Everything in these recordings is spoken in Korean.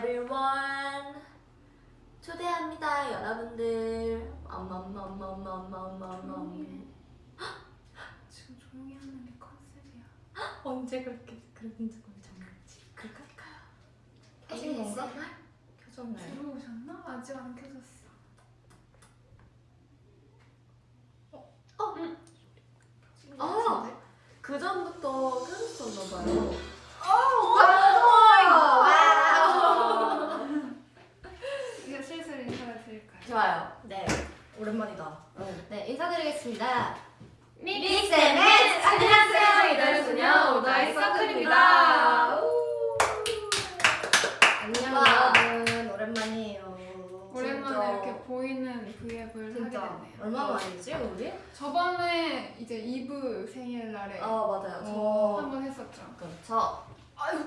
everyone. 초대합니다, 여러분들. 엄엄엄엄엄엄엄엄. 지금 조용히 하는 게 컨셉이야. 언제 그렇게 그런 적을 잠갔지? 그럴까요? 켜진 건가? 켜졌나요? 들어오셨나? 아직 안 켜졌어. 아, 그 전부터 끊었었나봐요. 이제 슬슬 인사를 드릴까요? 좋아요. 네 오랜만이다. 네, 인사드리겠습니다. Mix Mix and Match! 안녕하세요. 이달의 소녀 ODD EYE CIRCLE입니다. 안녕 와. 여러분 오랜만이에요. 오랜만에 진짜. 이렇게 보이는 하게 진짜 됐네요. 얼마 만이지 우리? 저번에 이제 이브 생일날에 아, 맞아요. 저. 어. 한번 했었죠. 저. 아유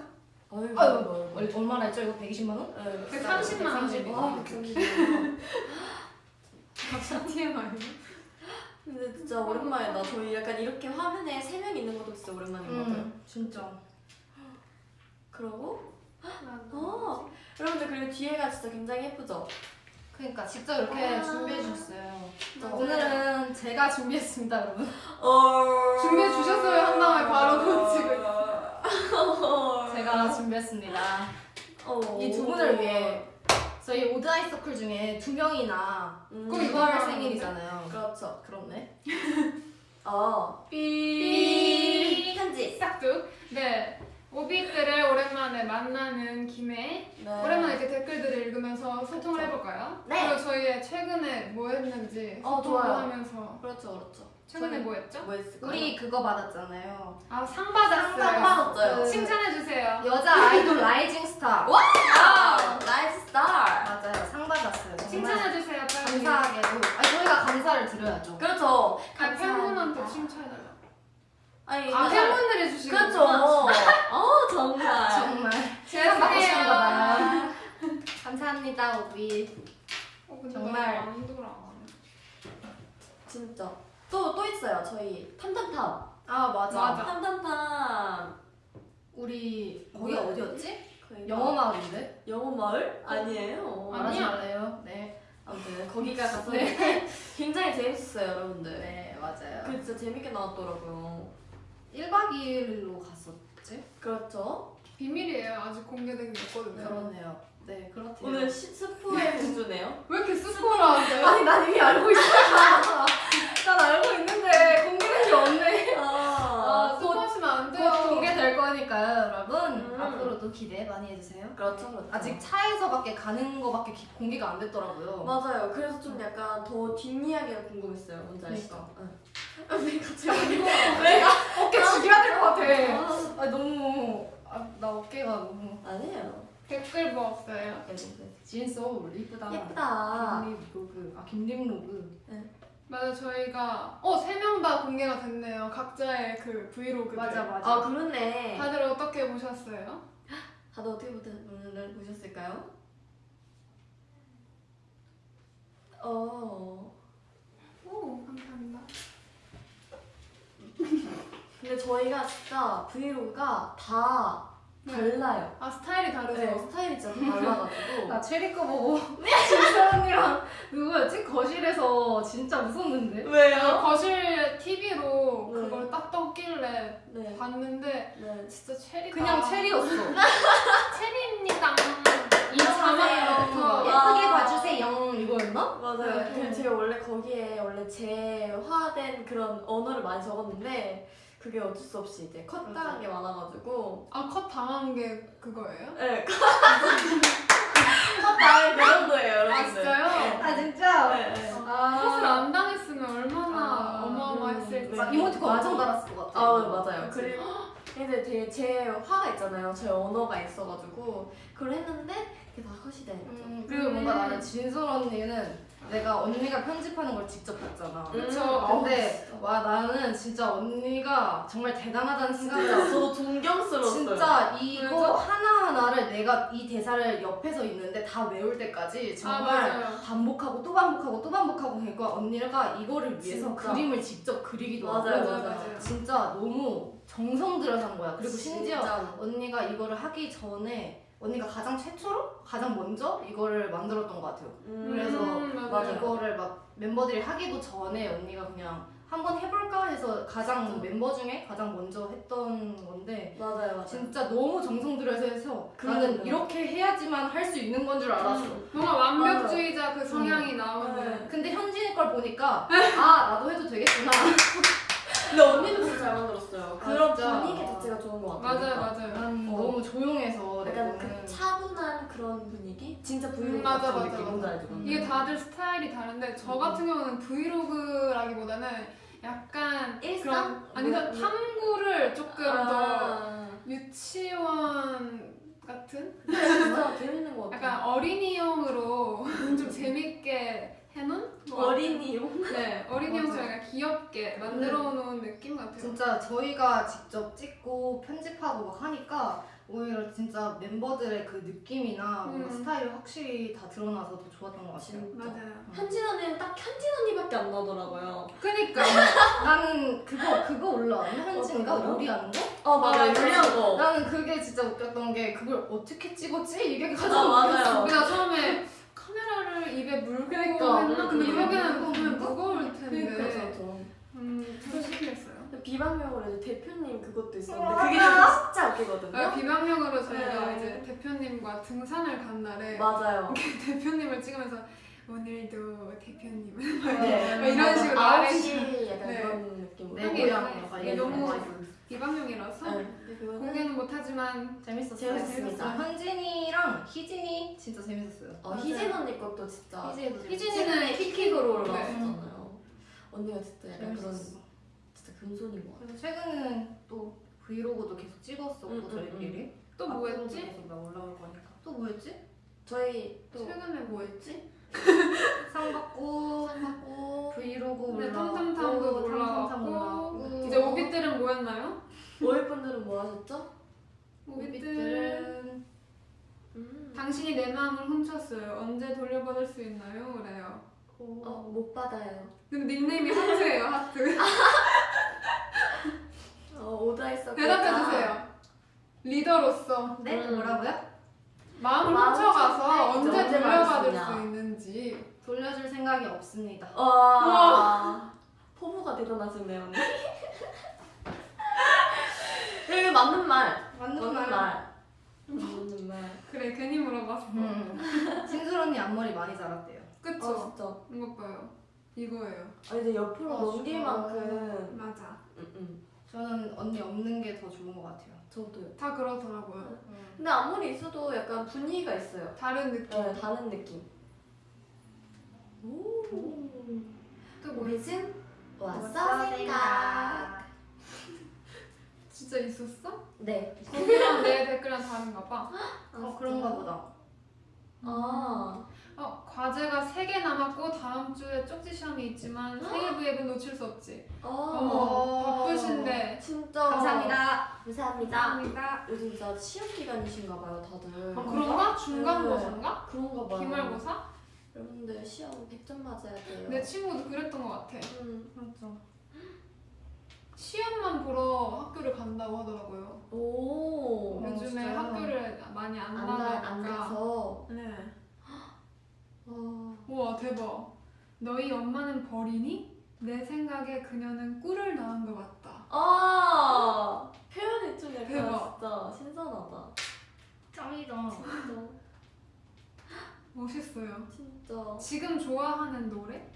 아유, 아유 얼, 얼마나 했죠 이거 120만 원? 네, 130만 아, 원입니다. 그렇군요. 갑자기 TMI. 근데 진짜 오랜만이다. 저희 약간 이렇게 화면에 세 명 있는 것도 진짜 오랜만인 것 같아요. 음 진짜. 그러고, 어, 여러분들 그리고 뒤에가 진짜 굉장히 예쁘죠? 그러니까 직접 이렇게 아. 준비해 주셨어요. 자, 오늘은 제가 준비했습니다 여러분. 어... 준비해 주셨어요 한 다음에 바로 고치고 제가 준비했습니다. 어. 이두 분을 위해 저희 ODD EYE CIRCLE 중에 두 명이나 음, 그럼 6월 생일이잖아요. 그렇죠. 그렇네. 어. 삐 편지. 싹둑. 네. 오빛들을 오랜만에 만나는 김에 네. 오랜만에 이렇게 댓글들을 읽으면서 소통을 그쵸. 해볼까요? 네. 그리고 저희의 최근에 뭐 했는지 어, 소통을. 하면서 그렇죠, 그렇죠. 최근에 뭐 했죠? 뭐 했을까요? 우리 그거 받았잖아요. 아 상 받았어요. 상 받았어요. 그- 칭찬해주세요. 여자 아이돌 rising star. 와! Rising star! 맞아요. 상 받았어요. 칭찬해주세요 빨리. 감사하게도. 아니 저희가 감사를 드려야죠. 그렇죠. 아. 팬분한테 칭찬해달라. 아니, 아 팬분들이 주시는 그렇죠. 어, 정말. 정말 죄송해요. 받으시는가 봐요. 감사합니다 오빛. 어, 정말. 나안 돌아. 진짜. 또, 또 있어요. 저희 탐탐탐. 아 맞아. 맞아. 탐탐탐. 우리 거기가 어디였지? 거기가 영어 마을인데? 영어 마을? 아니에요. 아니. 말하지 아니야. 말래요. 네. 아무튼 거기가 가서 네. 굉장히 재밌었어요, 여러분들. 네 맞아요. 그 진짜 재밌게 나왔더라고요. 1박 2일로 갔었지? 그렇죠. 비밀이에요. 아직 공개된 게 없거든요. 그렇네요. 네 그렇대요. 오늘 시- 스포의 공주네요. 왜 이렇게 스포라는데요? 아니 난 이미 알고 있어. 난 알고 있는데 공개된 게 없네. 아, 아, 곧, 스포하시면 안곧 돼요. 공개될 거니까요, 여러분. 음. 앞으로도 기대 많이 해주세요. 그렇죠, 그렇죠. 아직 차에서밖에 가는 거밖에 기- 공개가 안 됐더라고요. 맞아요. 그래서 좀 약간 더 뒷이야기가 궁금했어요. 뭔지 아시죠? 그러니까. 응. 왜 갑자기 내가 어깨 죽여야 될 것 같아. 아, 아 너무 아, 나 어깨가 너무 아니에요. 댓글 뭐 없어요? 진소울 이쁘다. 예쁘다. 김립 로그 아 김립 로그. 맞아 저희가 어세 명 다 공개가 됐네요. 각자의 그 브이로그들. 맞아 맞아. 아 그렇네. 다들 어떻게 보셨어요? 다들 어떻게 보셨- 보셨을까요? 어. 오 감사합니다. 근데 저희가 진짜 브이로그가 다 달라요. 아 스타일이 다르죠? 네, 스타일이 진짜 다 달라가지고. 나 최리 거 보고 진솔 언니랑 누구였지 거실에서 진짜 웃었는데. 왜요? 거실 TV로 네. 그걸 딱 떴길래 네. 봤는데 네. 진짜 최리가 그냥 최리였어. 최리입니다. 이. 그거. 예쁘게 봐주세요. 이거였나? 맞아요. 네. 제가 원래 거기에 원래 재화된 그런 언어를 많이 적었는데 그게 어쩔 수 없이 이제 컷 당한 게 많아가지고 아 컷 당한 게 그거예요? 네. 컷 당한 그 정도예요, 여러분들. 아 진짜요? 아 진짜. 네. 네. 컷을 아, 안 당했으면 얼마나 아, 어마어마했을지. 네. 이모티콘 엄청 달았을 것 같아. 아 맞아요. 그치? 그리고 근데 되게 제 화가 있잖아요. 제 언어가 있어가지고 그걸 했는데 그게 다 컷이 되는 거죠. 음, 그리고 뭔가 나는 진솔 언니는 내가 언니가 편집하는 걸 직접 봤잖아. 그쵸. 음, 근데 와 나는 진짜 언니가 정말 대단하다는 생각이 저도 존경스러웠어요. 진짜 이거 그래서? 하나하나를 내가 이 대사를 옆에서 있는데 다 외울 때까지 아 정말 맞아요. 반복하고 또 반복하고 또 반복하고 그러니까 언니가 이거를 위해서 진짜. 그림을 직접 그리기도 맞아요, 하고 맞아요. 맞아요. 진짜 너무 정성 들여서 한 거야. 그리고 심지어 진짜. 언니가 이거를 하기 전에 언니가 가장 최초로 가장 먼저 이거를 만들었던 것 같아요. 음. 그래서 음, 맞아요. 맞아요. 이거를 막 멤버들이 하기도 전에 언니가 그냥 한번 해볼까 해서 가장 멤버 중에 가장 먼저 했던 건데 맞아요, 맞아요. 진짜 너무 정성 들여서 해서. 나는 이렇게 해야지만 할 수 있는 건 줄 알았어. 뭔가 완벽주의자 그 성향이 나오는. 네. 근데 현진이 걸 보니까 아 나도 해도 되겠구나. 근데 언니도 진짜 잘 만들었어요. 아, 그런 진짜. 분위기 자체가 좋은 것 같아요. 맞아요, 맞아요. 난 어. 너무 조용해서 내 약간 그 차분한 그런 분위기? 진짜 브이로그 음, 맞아, 맞아, 느낌 맞아. 음. 이게 다들 스타일이 다른데 저 같은 경우는 브이로그라기보다는 약간 일상? 그런 아니 저 뭐, 탐구를 조금 더 아, 유치원 같은 진짜 재밌는 것 같아요. 약간 어린이용으로 좀 재밌게 해놓은 뭐 어린이용? 네 어린이용처럼 약간 귀엽게 만들어 놓은 느낌 같아요. 진짜 저희가 직접 찍고 편집하고 막 하니까 오히려 진짜 멤버들의 그 느낌이나 뭔가 음. 스타일이 확실히 다 드러나서 더 좋았던 것 같아요. 맞아요. 현진 언니는 딱 현진 언니밖에 안 나더라고요. 그니까 나는 그거 그거 올라왔나 어떤 거요? 요리하는 거? 어 맞아요. 유리한 거. 나는 그게 진짜 웃겼던 게 그걸 어떻게 찍었지? 이게 아, 가장 맞아요. 우리가 처음에 카메라를 입에 물고 그러니까. 했나? 근데 벽에는 물고 보면? 무거울 텐데 그러니까 저 음, 신기했어요. 비방용으로 이제 대표님 그것도 있었는데. 그게 진짜 웃기거든요. 아, 비방용으로 저희가 네. 이제 대표님과 등산을 간 날에 맞아요. 대표님을 찍으면서 오늘도 대표님은 네. 막 이런 식으로 시 약간 네. 그런 느낌으로. 네. 이런 너무 거. 비방용이라서 네. 그거는 공개는 못하지만 재밌었어요. 재밌었습니다. 현진이랑 희진이 진짜 재밌었어요. 어, 희진 언니 것도 진짜 희진이는 킥킥으로 네. 올라왔었잖아요. 언니가 진짜 약간 그런. 진짜 금손인 것 같아. 그래서 최근에는 또 브이로그도 계속 찍었었고 음, 음, 저희끼리 또뭐 앞으로도 했지? 계속 나 올라올 거니까 또 뭐였지? 저희 또 최근에 뭐 했지? 상 받고 하고 브이로그 네, 올라왔고 탐탐탐도 탐탐탐 올라왔고 올라왔고 이제 오빛들은 뭐였나요? 모일 분들은 뭐 하셨죠? 오빛들은 음. 당신이 내 마음을 훔쳤어요. 언제 돌려받을 수 있나요? 그래요. 어, 못 받아요. 근데 닉네임이 하트예요, 하트. 어, 오다했어. 대답해주세요. 리더로서 네? 음. 뭐라고요? 마음을 마음 훔쳐가서 언제 돌려받을 받을 수. 있는지. 돌려줄 생각이 없습니다. 와. 포부가 대단하시네요, 언니. 이거 맞는 말. 맞는 맞는 말. 말. 맞는 말. 그래, 괜히 물어봤어. 음. 진솔 언니 앞머리 많이 자랐대요. 그쵸? 아, 진짜. 이것 봐요. 이거예요. 아, 이제 옆으로 아, 넘길. 만큼. 맞아. 응, 응. 저는 언니 없는 게 더 좋은 것 같아요. 저도요. 다 그렇더라고요. 근데 아무리 있어도 약간 분위기가 있어요. 다른 느낌. 네, 다른 느낌. 오. 또 뭐, 왔어, 왔어 생각. 진짜 있었어? 네. 거기랑 내 댓글이랑 다른가 봐. 어 그런가 보다. 아. 어, 과제가 3개 남았고 다음 주에 쪽지 시험이 있지만 생일 브이앱은 놓칠 수 없지. 어. 바쁘신데. 진짜. 감사합니다. 감사합니다. 감사합니다. 요즘 진짜 시험 기간이신가 봐요, 다들. 아, 그런가? 중간고사인가? 그런가 봐요. 기말고사? 여러분들 시험 100점 맞아야 돼요. 내 친구도 그랬던 것 같아. 음. 맞아. 시험만 보러 학교를 간다고 하더라고요. 오. 어, 요즘에 진짜요? 학교를 많이 안 안, 가, 나가니까. 안 가서. 네. 와. 우와 대박. 너희 엄마는 벌이니? 내 생각에 그녀는 꿀을 낳은 것 같다. 아. 표현이 좀 약간 대박. 진짜 신선하다. 짱이다. 진짜. 멋있어요. 진짜. 지금 좋아하는 노래?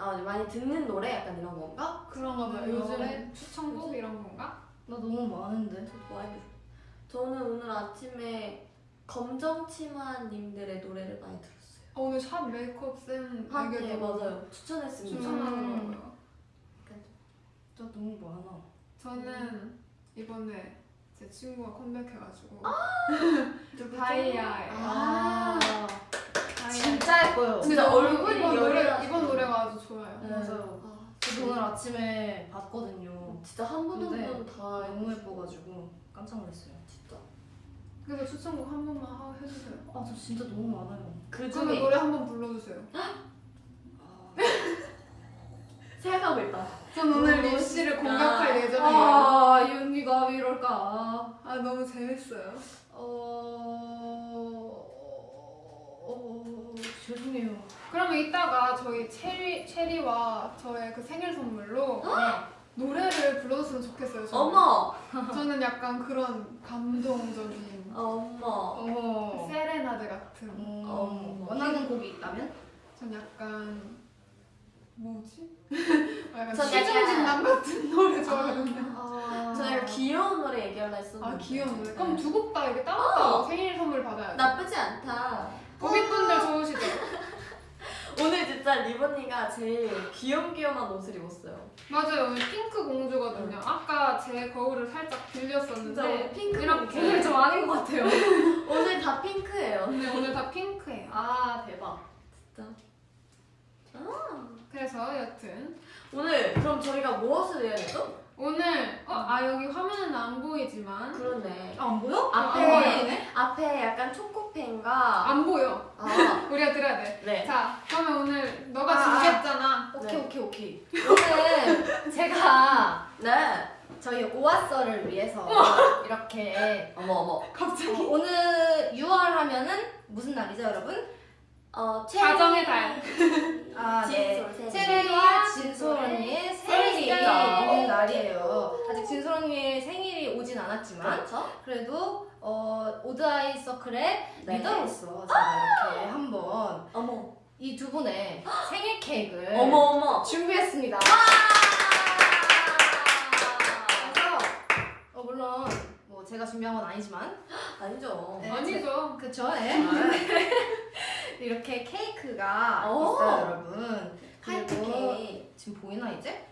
아, 많이 듣는 노래 약간 이런 건가? 그런가 봐요. 음, 요즘 노래? 추천곡 이런 건가? 나 너무 많은데. 저듣 저는 오늘 아침에 검정치마님들의 노래를 많이 들었어요. 어, 오늘 샵 메이크업 쌤 아, 에게도 네, 맞아요. 추천했습니다. 음. 추천하더라고요. 나 너무 많아. 저는 이번에 제 친구가 컴백해가지고 누구죠? 다이아의 아, 다이아. 진짜 예뻐요. 진짜 얼굴이 이번 노래. 이번 노래가 아주 좋아요. 네. 맞아요. 아, 저도 오늘 아침에 봤거든요. 진짜 한 분 한 분 다 너무 예뻐가지고 깜짝 놀랐어요. 진짜. 그래서 추천곡 한 번만 하- 해주세요. 아, 저 진짜 너무 많아요. 그 중에 노래 한 번 불러주세요. 아, 생각하고 있다. 전 오늘 너무 리씨를 멋있다. 공격할 예정이에요. 아, 이 언니가 왜 이럴까? 아 너무 재밌어요. 어... 어... 죄송해요. 그러면 이따가 저희 체리 체리와 저의 그 생일 선물로 노래를 불러줬으면 좋겠어요. 저는. 어머, 저는 약간 그런 감동적인 어머. 어머. 세레나데 같은. 음, 어머. 원하는 곡이 있다면? 전 약간 뭐지? 약간 전 시중진담 같은 노래 좋아하거든요. 아... 저 약간 귀여운 노래 얘기하려 했었는데. 아 귀여운 노래. 네. 그럼 두 곡 다 이렇게 따로따로 생일 선물 받아요. 나쁘지 않다. 고객분들 좋으시죠? 오늘 진짜 리버니가 제일 귀염귀염한 옷을 입었어요. 맞아요. 오늘 핑크 공주거든요. 아까 제 거울을 살짝 빌렸었는데 핑크 이렇게 오늘 좀 아닌 것 같아요. 오늘 다 핑크예요. 근데 오늘 다 핑크예요. 아, 대박. 진짜. 그래서 여튼 오늘 그럼 저희가 무엇을 해야 되죠? 오늘 어, 아 여기 화면은 안 보이지만 그러네. 아, 안 보여? 앞에 안 보이네? 앞에 약간 초코펜과 안 보여. 아, 우리가 들어야 돼. 네. 자, 그러면 오늘 너가 아, 준비했잖아. 오케이, 네. 오케이, 오케이. 오늘 제가 네. 저희 오아서를 위해서 이렇게 어머 어머. 어, 갑자기. 오늘 6월 하면은 무슨 날이죠, 여러분? 어, 가정의 달. 아, 네. 체리와 진솔 언니의 생일이 생일이죠. 있는 날이에요. 아직 진솔 언니의 생일이 오진 않았지만 그렇죠? 그래도 어, 오드아이 서클의 네. 리더로서 제가 이렇게 한번 어머. 이 두 분의 생일 케이크를 어머 어머. 준비했습니다. 그래서 어, 물론 뭐 제가 준비한 건 아니지만 아니죠. 네. 아니죠. 그쵸? 예. 이렇게 케이크가 오. 있어요, 여러분. 케이크. 지금 보이나 이제?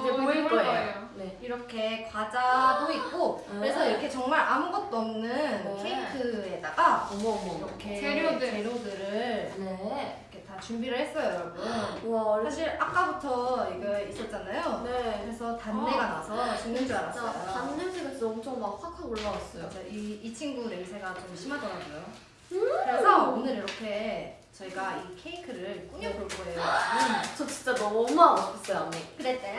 이제 어, 보일 보일 거예요. 네. 이렇게 과자도 있고 그래서 네. 이렇게 정말 아무것도 없는 네. 케이크에다가 어머 어머. 이렇게 재료들. 재료들을 네. 이렇게 다 준비를 했어요, 여러분. 어리. 사실 아까부터 이거 있었잖아요. 네. 그래서 단내가 나서 죽는 줄 알았어요. 단 냄새가 진짜 엄청 막 확확 올라왔어요. 이, 이 친구 냄새가 좀 심하더라고요. 음. 그래서 오늘 이렇게 저희가 이 케이크를 꾸며볼 거예요. 음. 저 진짜 너무 하고 싶었어요 언니. 그랬대. 네.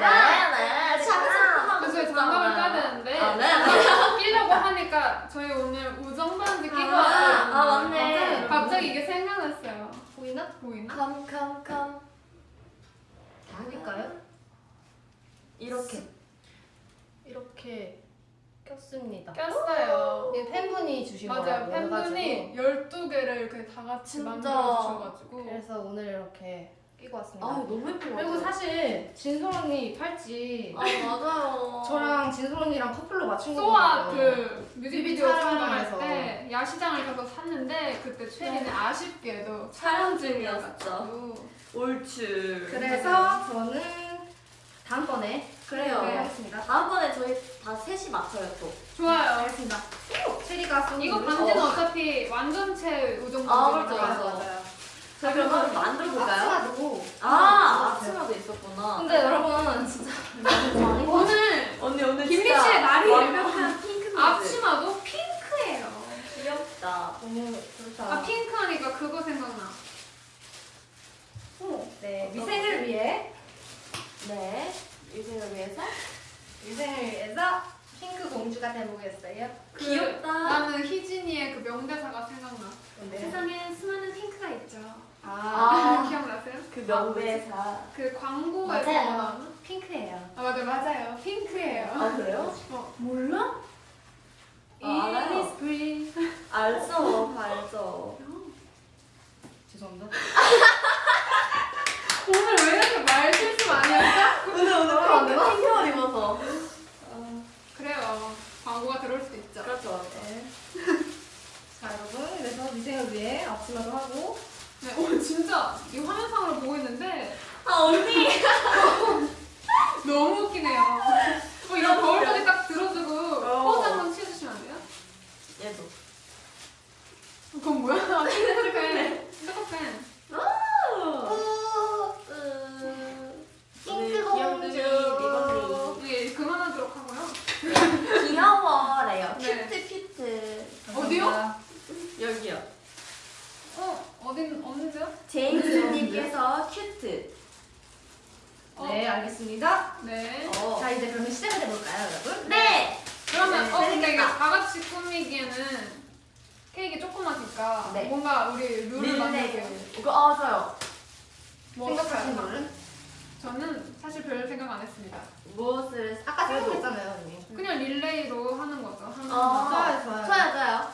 그래서 저희 장갑을 까야 되는데 아 네. 끼려고 하니까 저희 오늘 우정 반지 끼고 아, 왔거든요. 아, 맞네. 갑자기 이게 생각났어요. 보이나? 보이나? 컴 컴컴. 보일까요? 이렇게. 이렇게 꼈습니다. 꼈어요. 이 팬분이 주신 맞아요. 거라고 팬분이 해가지고 12개를 이렇게 다 같이 진짜. 만들어 주셔가지고 그래서 오늘 이렇게 끼고 아 왔습니다. 너무 예쁜 거 그리고 사실 진솔 언니 팔찌 아 맞아요. 저랑 진솔 언니랑 커플로 맞춘 소아 거거든요. 그 뮤직비디오 뮤비 촬영할. 때 야시장을 가서 샀는데 그때 최리는 아쉽게도 촬영 중이었죠. 옳지. 그래서 저는 다음번에 그래요. 네, 하겠습니다. 다음번에 저희 다 셋이 맞춰요 또. 좋아요. 알겠습니다. 체리가 쏜 이거 반지는 어. 어차피 완전체 우정 아, 그렇죠. 맞아요. 자 그럼 한번 만들어 볼까요? 앞치마도 아 앞치마도 있었구나. 근데 여러분 진짜 오늘 언니 오늘 김미 씨의 날이에요. 완벽한 핑크. 앞치마도 핑크예요. 귀엽다. 너무 그렇다. 아 핑크 하니까 그거 생각나. 네 위생을 위해 네. 유생을 위해서. 위생을 위해서 핑크 공주가 돼보겠어요. 그, 귀엽다. 나는 희진이의 그 명대사가 생각나. 근데 세상에 수많은 핑크가 있죠. 아 아. 기억나세요? 그 명대사. 그 광고에서 맞아요. 나오는? 핑크예요. 아 맞아 맞아요. 핑크예요. 아 그래요? 어 몰라? 아, 알아요. Innisfree. 알죠, 알죠. 죄송합니다. 오늘 말 실수 많이 하죠? 오늘 오늘 아, 안 핑크 되나? 핑크 옷 입어서. 그래요. 광고가 들어올 수도 있죠. 그렇죠. 네. 자 여러분 그래서 위생을 위해 앞치마도 하고 네, 오 진짜 이 화면상으로 보고 있는데 아 언니. 너무 웃기네요. 어, 이거 거울 속에 딱 들어주고 어. 포즈 한번 취해주시면 안 돼요? 얘도. 그건 뭐야? 아, 핑크펜. 핑크 어딘 어느죠? 제임스님께서 cute. 어. 네, 알겠습니다. 네. 어. 자, 이제 그러면 시작을 해볼까요, 여러분? 네! 네. 그러면, 네, 어, 근데 이게 다 같이 꾸미기에는 케이크 조그마니까 네. 뭔가 우리 룰을 네, 네, 만들게. 이거, 아, 어, 저요. 뭐 생각하신 룰은? 저는 사실 별 생각 안 했습니다. 무엇을, 아까 생각했잖아요, 언니. 그냥 릴레이로 하는 거죠. 하는 아, 어, 거. 좋아요, 좋아요. 좋아요, 좋아요.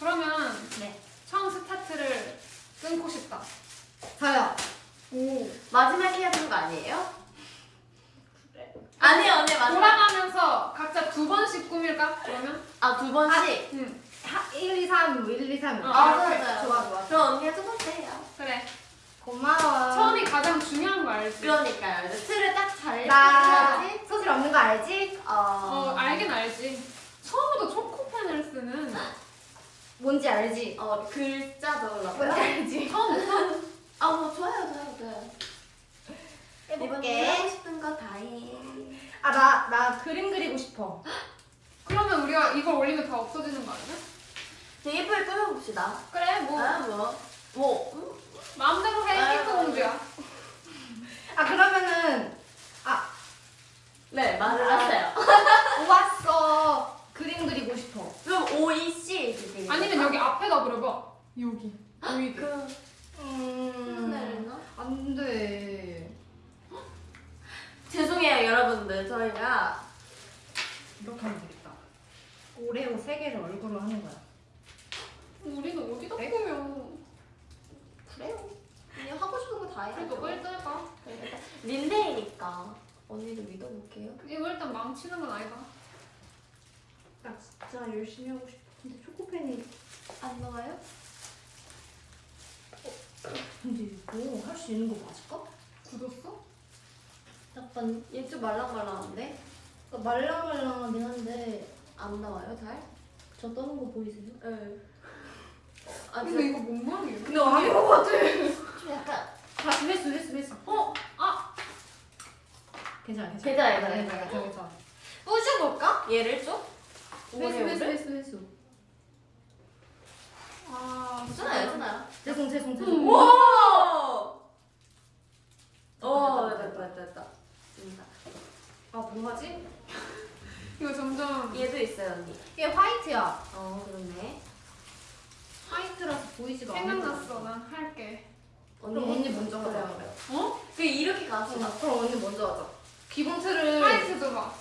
그러면 네. 처음 스타트를 끊고 싶다. 저요. 오. 마지막에 해야 되는 거 아니에요? 아니에요 언니 마지막. 돌아가면서 각자 두 번씩 꾸밀까? 그러면? 아 두 번씩. 응. 하, 1, 2, 3, 1, 2, 3. 어, 아 좋아요, 좋아요 좋아, 좋아. 그럼 언니가 첫 번째 해요. 그래. 고마워. 처음이 가장 중요한 거 알지? 그러니까요. 이제 틀을 딱잘 나 해야지. 소질 없는 거 알지? 어. 어, 알긴 알지. 처음부터 초코펜을 쓰는 뭔지 알지? 어 글자 뭔지 넣으려고요? 알지? 처음부터 아 뭐 좋아요 좋아요 좋아요. 이번 해볼게. 하고 싶은 거 다 해. 아, 나, 나 그림 그리고 싶어. 그러면 우리가 이걸 올리면 다 없어지는 거 아니야? 되게 예쁘게 꾸며봅시다. 그래 뭐 아 뭐. 뭐. 음? 마음대로 해 아, 핑크 공주야. 아, 그러면은, 아, 네 말을 아. 하세요. 왔어. 그림 그리고 싶어. 그럼 O E C 이렇게 아니면 여기 앞에다 그려봐. 여기. 여기. 그 음. 안 돼. 죄송해요 여러분들 저희가 이렇게 하면 되겠다. 오레오 세 개를 얼굴로 하는 거야. 우리는 어디다 네? 꾸며? 그래요. 그냥 하고 싶은 거 다 해야죠. 일단 해봐. 린데이니까 언니를 믿어볼게요. 이거 일단 망치는 건 아니다. 나 진짜 열심히 하고 싶어. 근데 초코펜이. 안 나와요? 근데 이거 할 수 있는 거 맞을까? 굳었어? 약간 얘 좀 말랑말랑한데 말랑말랑하긴 한데 안 나와요 잘? 저 떠는 거 보이세요? 네. 아 근데 이거 뭔 모양이에요? 근데 아닌 것 같아. 좀 약간 다시 회수 회수 회수. 어? 아! 괜찮아 괜찮아. 괜찮아, 괜찮아. 괜찮아 괜찮아. 괜찮아. 부셔볼까? 얘를 좀? 회수 회수 회수 회수. 아, 괜찮아요 괜찮아요. 죄송 죄송 음. 죄송. 오! 됐다, 오 됐다, 됐다 됐다 됐다. 됩니다. 아 뭐하지? 이거 점점 얘도 있어요 언니. 이게 화이트야. 어 그렇네. 화이트라서 보이지가 않아. 생각났어. 난 할게. 언니 그럼 언니 먼저 그래요. 어? 그 이렇게. 어, 그럼 언니 먼저 하자. 기본 틀을 화이트도 봐.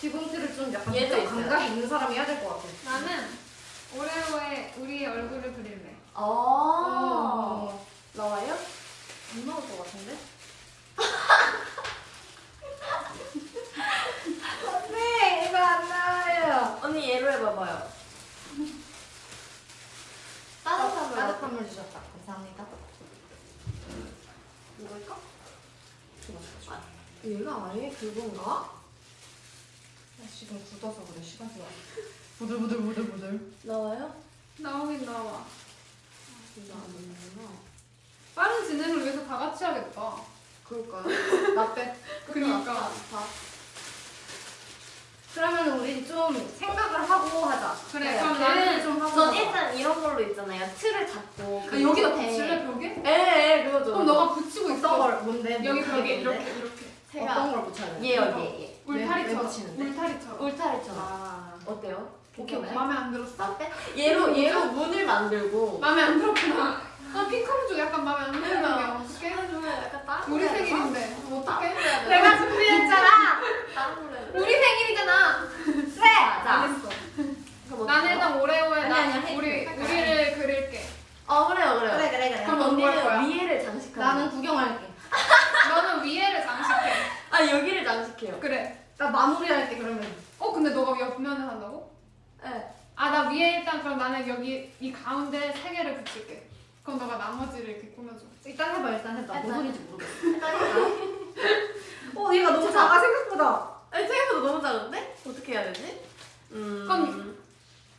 기본 틀을 좀 약간 얘도 좀 있어요. 감각이 있는 사람이 해야 될 것 같아. 나는 오레오에 우리 얼굴을 그릴래. 아 어. 나와요? 안 나올 것 같은데? 안돼 이거 안 나와요. 언니 얘로 해봐봐요. 따뜻한 물. 따뜻한 물 주셨다. 감사합니다. 이거일까? 아, 얘가 아예 그건가? 나 지금 굳어서 그래 시간 지나. 부들부들 부들부들. 나와요? 나오긴 나와. 이거 안 나오는구나. 빠른 진행을 위해서 다 같이 하겠다. 그럴까요? 나 빼. 그러니까. 다. 그러면 우리 좀 생각을 하고 하자. 그래, 네, 그럼 나는 좀 하고. 전. 일단 이런 걸로 있잖아요. 틀을 잡고. 아, 여기다. 붙일래 벽에? 예, 예, 그거죠. 그럼 너가 붙이고 어떤 있어. 걸 뭔데? 여기 뭔데? 벽에? 이렇게 이렇게. 제가 어떤 걸 붙여야 돼? 얘 여기 울타리처럼. 붙이는데? 울타리처럼. 울타리처럼. 아. 어때요? 오케이, 괜찮아요? 마음에 안 들었어? 나 빼? 얘로 얘로 문을 만들고. 마음에 안 들었구나. 아, 핑크무주 약간 마음에 안 드는 게 어떡해? 약간 다른 우리? 생일인데. 어떡해? 내가 준비했잖아. 다른? 우리 생일이잖아. 그래. 했어. 그럼 난 어때요? 일단 오레오에 나. 우리? 우리를 그릴게. 어 그래요 그래요. 그래 그래 그래. 그럼? 언니는 위에를 장식하고. 나는 구경할게. 너는 위에를 장식해. 아 여기를 장식해요. 그래. 나 마무리할게 그러면. 어 근데 너가 옆면에 한다고? 네. 아 나 위에 일단 그럼 나는 여기 이 가운데 세 개를 붙일게. 그럼 너가 나머지를 이렇게 꾸며줘. 일단 해봐 일단 해봐. 뭔 소리인지 모르겠어. 일단 해볼까요? 어 얘가 너무 작아, 작아 생각보다. 아니 생각보다 너무 작은데? 어떻게 해야 되지? 음.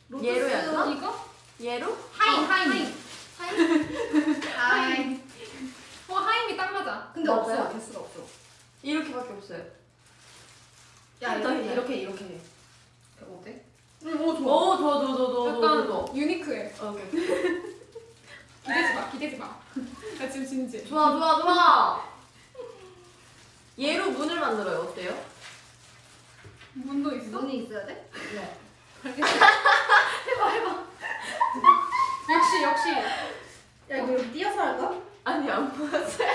그럼 얘로 해야 되나? 이거? 얘로? 하인 어, 하인. 하임. 어 하임이 딱 맞아. 근데 맞아요? 없어 개수가 없어. 이렇게밖에 없어요. 야, 너 이렇게, 이렇게 해. 어때? 응, 오, 좋아. 오, 좋아, 좋아, 좋아, 좋아. 약간 좋아, 유니크해. 어, 오케이. 기대지 마, 기대지 마. 나 지금 진지. 좋아, 좋아, 좋아. 얘로 문을 만들어요. 어때요? 문도 있어? 문이 있어야 돼? 네. 알겠어. 해봐, 해봐. 역시, 역시. 야, 이거 어. 띄어서 할까? 아니, 안 보였어요.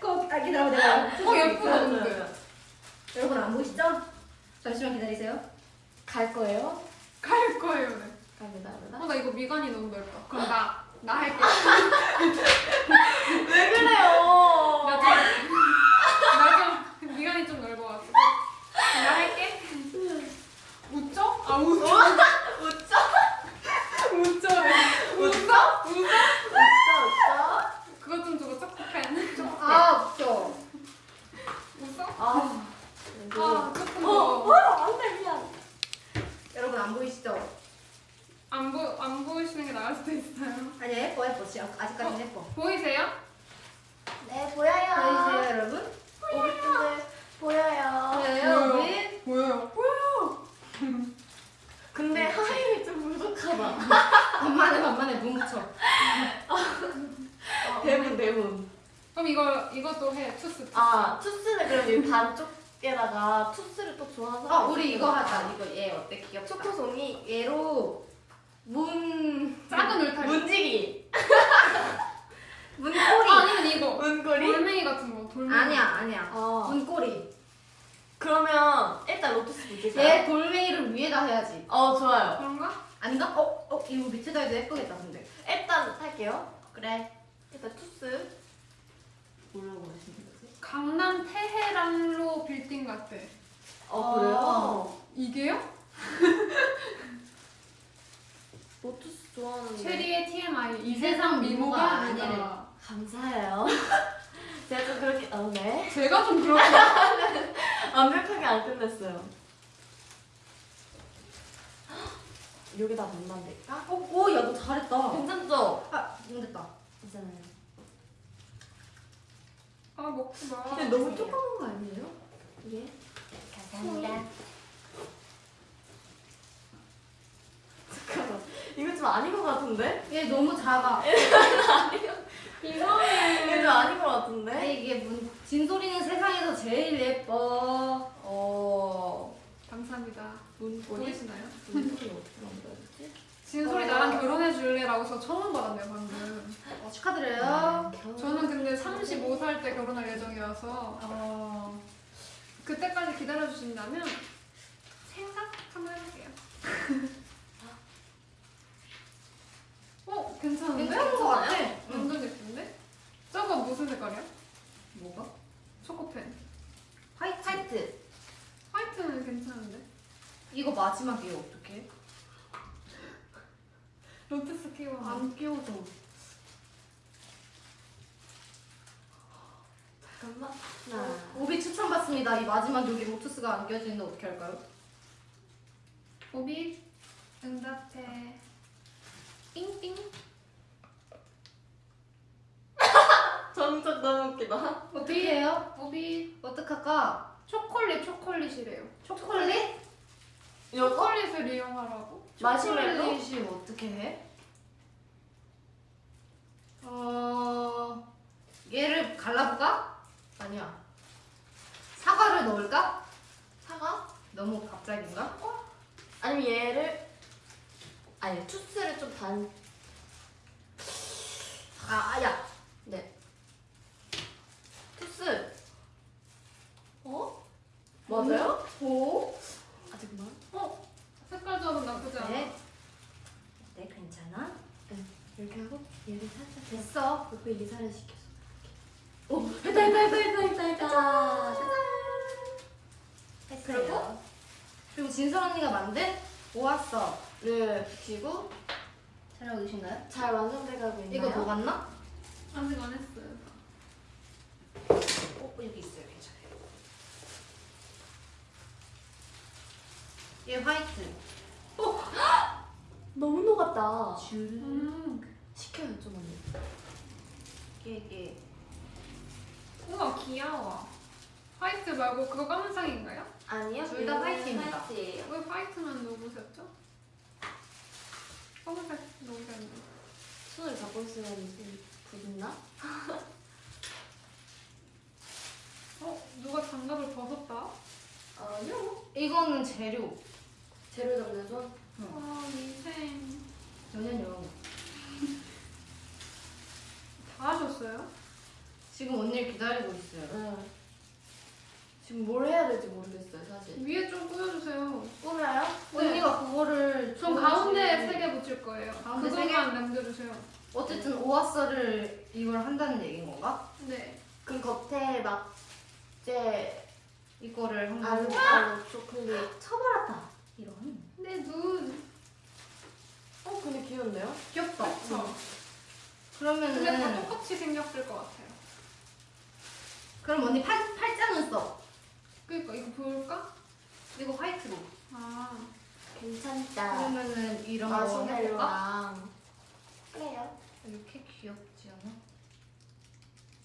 꼭, 아, 기다려, 내가. 어, 예쁘다, 근데. 여러분 안 보이시죠? 잠시만 기다리세요. 갈 거예요. 갈 거예요. 네. 갑니다. 갑니다. 어, 나 이거 미간이 너무 넓다. 그럼 나, 나 할게. 왜 그래요? 나 좀, 나 좀, 미간이 좀 넓어가지고. 나 할게. 웃죠? 아, 웃죠? 어? 웃죠? 웃죠? 웃죠? 웃죠? 아, 조금 어, 더. 어, 안 돼, 미안. 여러분 안 보이시죠? 안, 보, 안 보이시는 게 나을 수도 있어요. 아니 예뻐 예뻐. 지금 아직까지는 예뻐. 보이세요? 네, 보여요. 보이세요 여러분? 오빛들 보여요. 보여요 우리? 보여요. 근데 하이이 좀 부족하다. 반만에 반만에 눈 붙여. 대문, 대문. 그럼 이거, 이것도 해. 투스. 투스. 아, 투스는 그럼 이 반쪽 에다가 투스를 또 좋아하는 아 사람 우리 이거 하자. 이거 얘 어때 귀엽다. 초코송이 얘로 문 작은 울타리. 문지기. 문고리. 아, 아니면 이거. 문고리? 돌멩이 같은 거. 돌멩이. 아니야 아니야. 어. 문고리. 그러면 일단 로투스 붙일까요? 얘 돌멩이를 위에다 해야지. 어, 좋아요. 그런가? 아닌가? 어? 어? 이거 밑에다 해도 예쁘겠다 근데. 일단 할게요. 그래. 일단 투스. 뭐라고 하시는? 강남 테헤란로 빌딩 같아. 어, 그래요? 이게요? 로투스 좋아하는데. 최리의 TMI. 이 세상 미모가 아니래. 아니라. 감사해요. 제가 좀 그렇게, 어, 네. 제가 좀 그렇게. 완벽하게 안 끝냈어요. 여기다 넣으면 될까? 어? 오, 야, 너 잘했다. 괜찮죠? 아, 눈 됐다. 괜찮아요. 아, 먹지 마. 근데 너무 조그만 거 아니에요? 이게? 감사합니다. 잠깐만. 이거 좀 아닌 것 같은데? 얘 너무 작아. 이상해. 이거 좀 아닌 것 같은데? 아니, 이게 문, 진솔이는 세상에서 제일 예뻐. 어. 감사합니다. 문고리? 보이시나요? 문고리 어떻게 만들었지? 진솔이 나랑 결혼해 줄래라고 저 처음 받았네요 방금. 어, 축하드려요. 저는 근데 35살 때 결혼할 예정이어서 어, 그때까지 기다려 주신다면 생각 한번 해볼게요. 어 괜찮은데? 괜찮은 것 같아. 완전 예쁜데? 저거 무슨 색깔이야? 뭐가? 초코펜. White. White. White는 괜찮은데? 이거 마지막이에요? 로투스 끼워. 안 끼워져. 잠깐만. 어, 오빛 추천받습니다. 이 마지막 여기 로투스가 안 껴지는데 어떻게 할까요? 오비 응답해. 띵띵. 전적 너무 웃기다. 어떻게 해요? 오비 어떡할까? 초콜릿 초콜릿이래요. 초콜릿? 초콜릿을 이용하라고? 마시멜로? 초콜릿이 어떻게 해? 어... 얘를 갈라볼까? 아니야. 사과를 넣을까? 사과? 너무 갑자기인가? 아니면 얘를 아니 투스를 좀 반. 아, 아야. 네. 투스. 어? 맞아요? 오. 아 잠깐만. 어? 색깔 조합은 나쁘지 않아. 네. 네, 괜찮아. 이렇게 하고 얘를 살짝 됐어. 이사를 시켰어. 오, 했다 했다 했다 했다 했다 했다. 했어요. 그리고? 그리고 진설 언니가 만든 오았어. 를 붙이고 촬영 오신가요? 잘 완성돼가고 있나요? 이거 녹았나? 아직 안 했어요. 어, 여기 있어요. 괜찮아요. 얘 화이트. 너무 녹았다. 줄. 음. 시켜요 좀 언니. 이게 이게 우와 귀여워. 화이트 말고 그거 까만색인가요? 아니요. 둘다 화이트입니다. 화이트예요. 왜 화이트만 넣으셨죠? 검은색 넣으셨는데. 있으면 좀 굳나? 어? 누가 장갑을 벗었다? 아니요. 이거는. 재료 잡는 손. 아 미생. 연연연. 다 하셨어요? 지금 언니를 기다리고 있어요. 응. 지금 뭘 해야 될지 모르겠어요 사실. 위에 좀 꾸며주세요. 꾸며요? 언니가 그거를 전 줘야지. 가운데 세 개 붙일 거예요. 가운데 세 그것만 남겨주세요. 오아서를 이걸 한다는 얘기인 건가? 네. 그럼 겉에 막제 이거를 한번 알로 초콜릿. 쳐버렸다. 이런. 내 눈. 어 근데 귀여운데요? 귀엽다. 그쵸? 그러면은 근데 다 똑같이 생겼을 것 같아요. 그럼 언니 팔 팔짱은 써. 그니까 이거 볼까? 이거 화이트로. 아. 괜찮다. 그러면은 이런 거 해볼까? 그래요. 이렇게?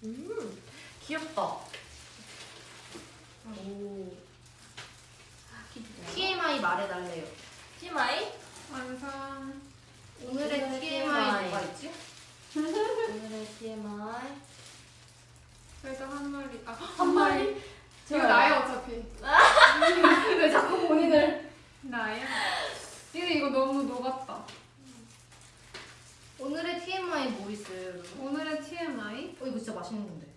음 귀엽다. 오. TMI 말해달래요. TMI? 완성. 오늘의 TMI. 뭐가 있지? 오늘의 TMI. 그래도 한 마리. 아, 한 마리. 이거 나야 어차피. 왜 자꾸 본인을? 나야. 근데 이거 너무 녹았다. 오늘의 TMI 뭐 있어요, 여러분? 오늘의 TMI. 어 이거 진짜 맛있는 건데.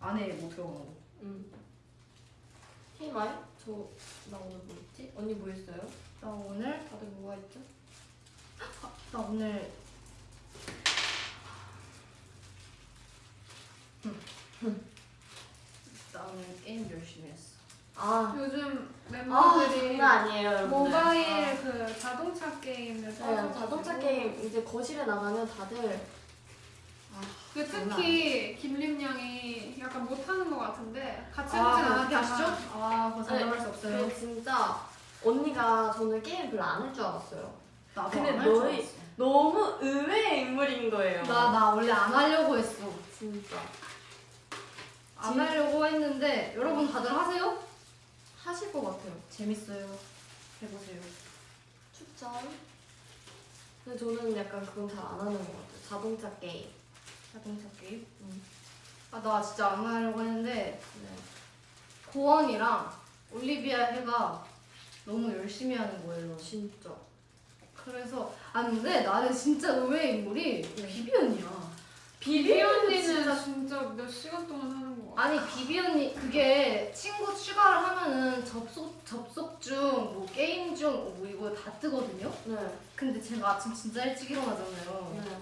안에 뭐 들어간 거? 음. TMI? 저 나 오늘 뭐 있지? 언니 뭐 했어요? 나 오늘 다들 뭐가 있죠? 나 오늘 나 오늘 게임 열심히 했어. 아, 요즘 아 멤버들이 장난 아니에요. 모바일 아. 그 자동차 게임을 네, 자동차 게임 이제 거실에 나가면 다들 그 특히 김림 양이 약간 못하는 것 같은데 같이 아, 해보진 그렇게 않았지만 하시죠? 아, 그거 장담할 수 없어요. 근데 진짜 언니가 저는 게임 별로 안 할 줄 알았어요. 나도 근데 안할 줄 너희- 알았어. 너무 의외의 인물인 거예요. 나, 나 원래 안 하려고 했어. 진짜 안 진- 하려고 했는데 여러분 다들 하세요? 하실 것 같아요. 재밌어요. 해보세요. 추천. 근데 저는 약간 그건 잘 안 하는 것 같아요. 자동차 게임. 자동차 게임. 음. 아, 나 진짜 안 하려고 했는데 네. 고원이랑 올리비아 혜가 너무 열심히 하는 거예요. 진짜. 그래서 아 근데 나는 진짜 의외의 인물이 네. 비비 언니야. 비비 언니는 진짜 진짜 몇 시간 동안 아 아니 비비 언니 그게 친구 추가를 하면은 접속 접속 중뭐 게임 중 뭐 이거 다 뜨거든요. 네. 근데 제가 아침 진짜 일찍 일어나잖아요. 네.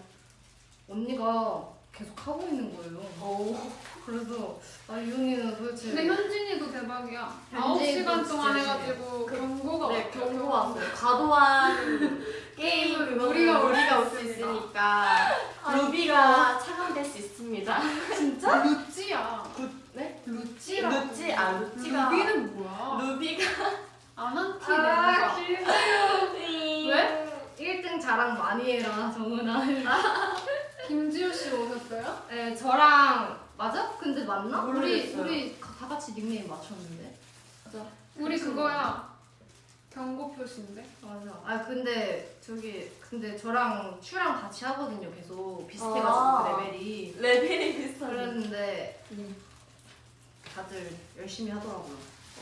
언니가 계속 하고 있는 거예요. 오. 그래서 아이 언니는 도대체 근데 현진이도 대박이야 현진이도 9시간 동안 진짜 해가지고 그- 경고가 네, 경고 왔어요. 과도한 게임 게임은 그거는 우리가 우리가 올올수수 있으니까. 루비가 차감될 수 있습니다. 진짜? 루찌야 네? 루찌라고 루찌 아 루찌가 루비는 뭐야? 루비가 안한티 아, 내가 왜? 1등 자랑 많이 해라 정은아. 김지우 씨 오셨어요? 네 저랑 맞아? 근데 맞나? 우리 모르겠어요. 우리 다 같이 닉네임 맞췄는데. 우리 그거야 경고 표시인데 맞아. 아 근데 저기 근데 저랑 츄랑 같이 하거든요. 계속 비슷해가지고 아. 그 레벨이. 레벨이 비슷하네. 그랬는데 음. 다들 열심히 하더라고요.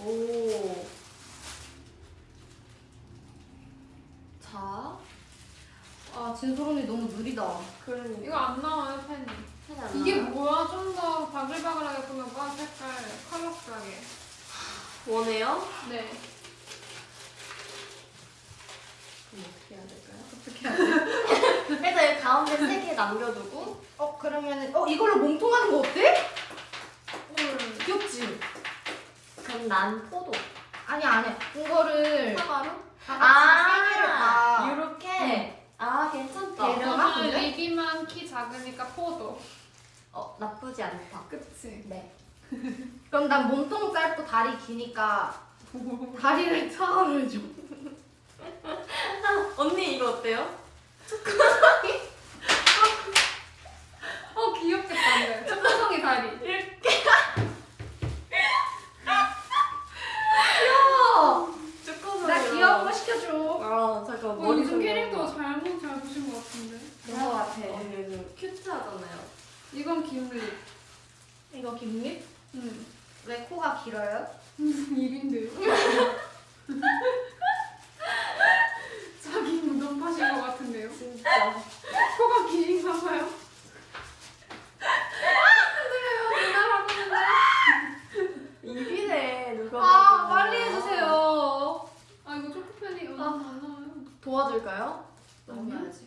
오. 자, 아 진솔 언니 너무 느리다. 그러니까 이거 안 나와요 펜이 펜이 안 이게 나와요? 뭐야? 좀 더 바글바글하게 꾸며봐 색깔 컬러풀하게 원해요? 네 그럼 어떻게 해야 될까요? 어떻게 하지? 일단 여기 가운데 세 개 남겨두고 어 그러면은 어 이걸로 몸통하는 거 어때? 헐. 귀엽지? 그럼 난 포도 아니야 아니야. 이거를 사과로? 다 같이 세 개를 다. 이렇게 아 괜찮다 저는 근데? 리비만 키 작으니까 포도 어 나쁘지 않다 그치 네 그럼 난 몸통 짧고 다리 기니까 다리를 차감을 줘. 언니 이거 어때요? 어 귀엽겠다 근데 초코송이 다리 어, 초 코송이 나 귀여운 거 시켜줘. 아 잠깐 어, 머리 요즘 좀 캐릭터. 잘못 잘 보신 것 같은데 그런 거 같아. 언니 요즘 큐트하잖아요 이건 김리 이거 김립? 응 왜 코가 길어요? 입인데 자 기 무덤 파신 것 같은데요 진짜 코가 긴가 봐요 흔들려요 누나라고 했는데 입이네 도와줄까요? 넘겨야지.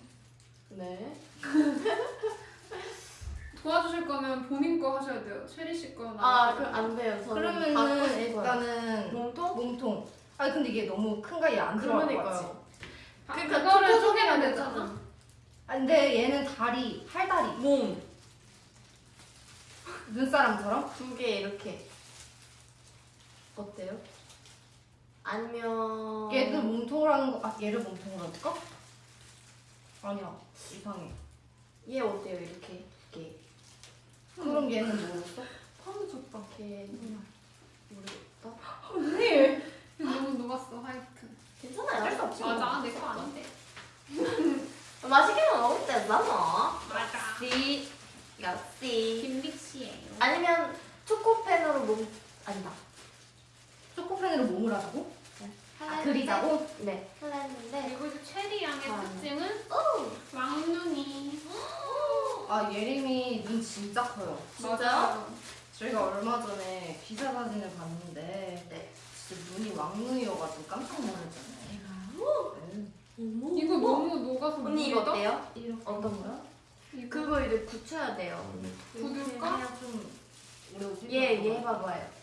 네. 도와주실 거면 본인 거 하셔야 돼요. 체리 씨 거나. 아, 그럼 안 돼요. 저는 그러면은. 일단은 몸통? 몸통. 아니 근데 이게 너무 큰 가위 안 들어갈 것 같지? 아, 그러니까 그거를 쪼개면 되잖아. 되잖아. 아 근데 얘는 다리, 팔다리. 몸. 눈사람처럼? 두 개 이렇게. 어때요? 아니면 얘도 몸통으로 하는 거, 아 얘를 몸통으로 할까? 아니야 이상해. 얘 어때요? 이렇게 이렇게 그럼 얘는 뭐였어? 파도 줬다. 이렇게 모르겠다. 언니! 너무 녹았어 화이트. 괜찮아요. 할수 없지. 뭐. 맞아 내 거 아닌데. 맛있게만 먹을 때잖아. 맞아. 씨. 역시. 김비치예요. 아니면 초코펜으로 몸 아니다. 초코펜으로 몸을 하자고? 아, 그리자고? 네. 하려 했는데 그리고 이제 체리 양의 아. 특징은 왕눈이. 아 예림이 눈 진짜 커요. 진짜요? 맞아요. 저희가 얼마 전에 기사 사진을 봤는데 네. 진짜 눈이 왕눈이어가지고 깜짝 놀랐잖아요. 네. 이거 너무 녹아서 언니 이거? 어때요? 이렇게 어떤 거요? 이거 그거 이제 굳혀야 돼요. 굳을까? 그냥 좀 오래 오지 얘, 얘 해봐봐요.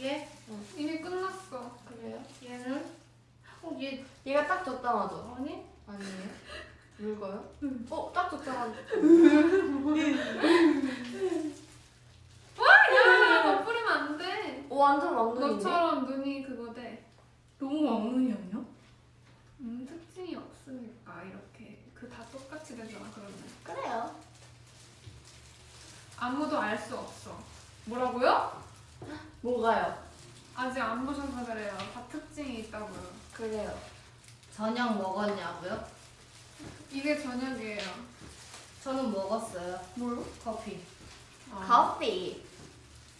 얘? 이미 끝났어. 그래요? 얘는? 어, 얘 얘가 딱 적당하죠? 아니? 아니에요? 묽어요? 어, 딱 적당하죠? 야, 너 뿌리면 안 돼. 오, 완전 왕눈인데? 너처럼 눈이 그거 돼. 너무 왕눈이 아니야? 음, 특징이 없으니까 이렇게 그 다 똑같이 되잖아 그러면. 그래요. 아무도 알 수 없어. 뭐라고요? 뭐가요? 아직 안 보셔서 그래요. 다 특징이 있다고요. 그래요. 저녁 먹었냐고요? 이게 저녁이에요. 저는 먹었어요. 뭐요? 커피. 아. 커피.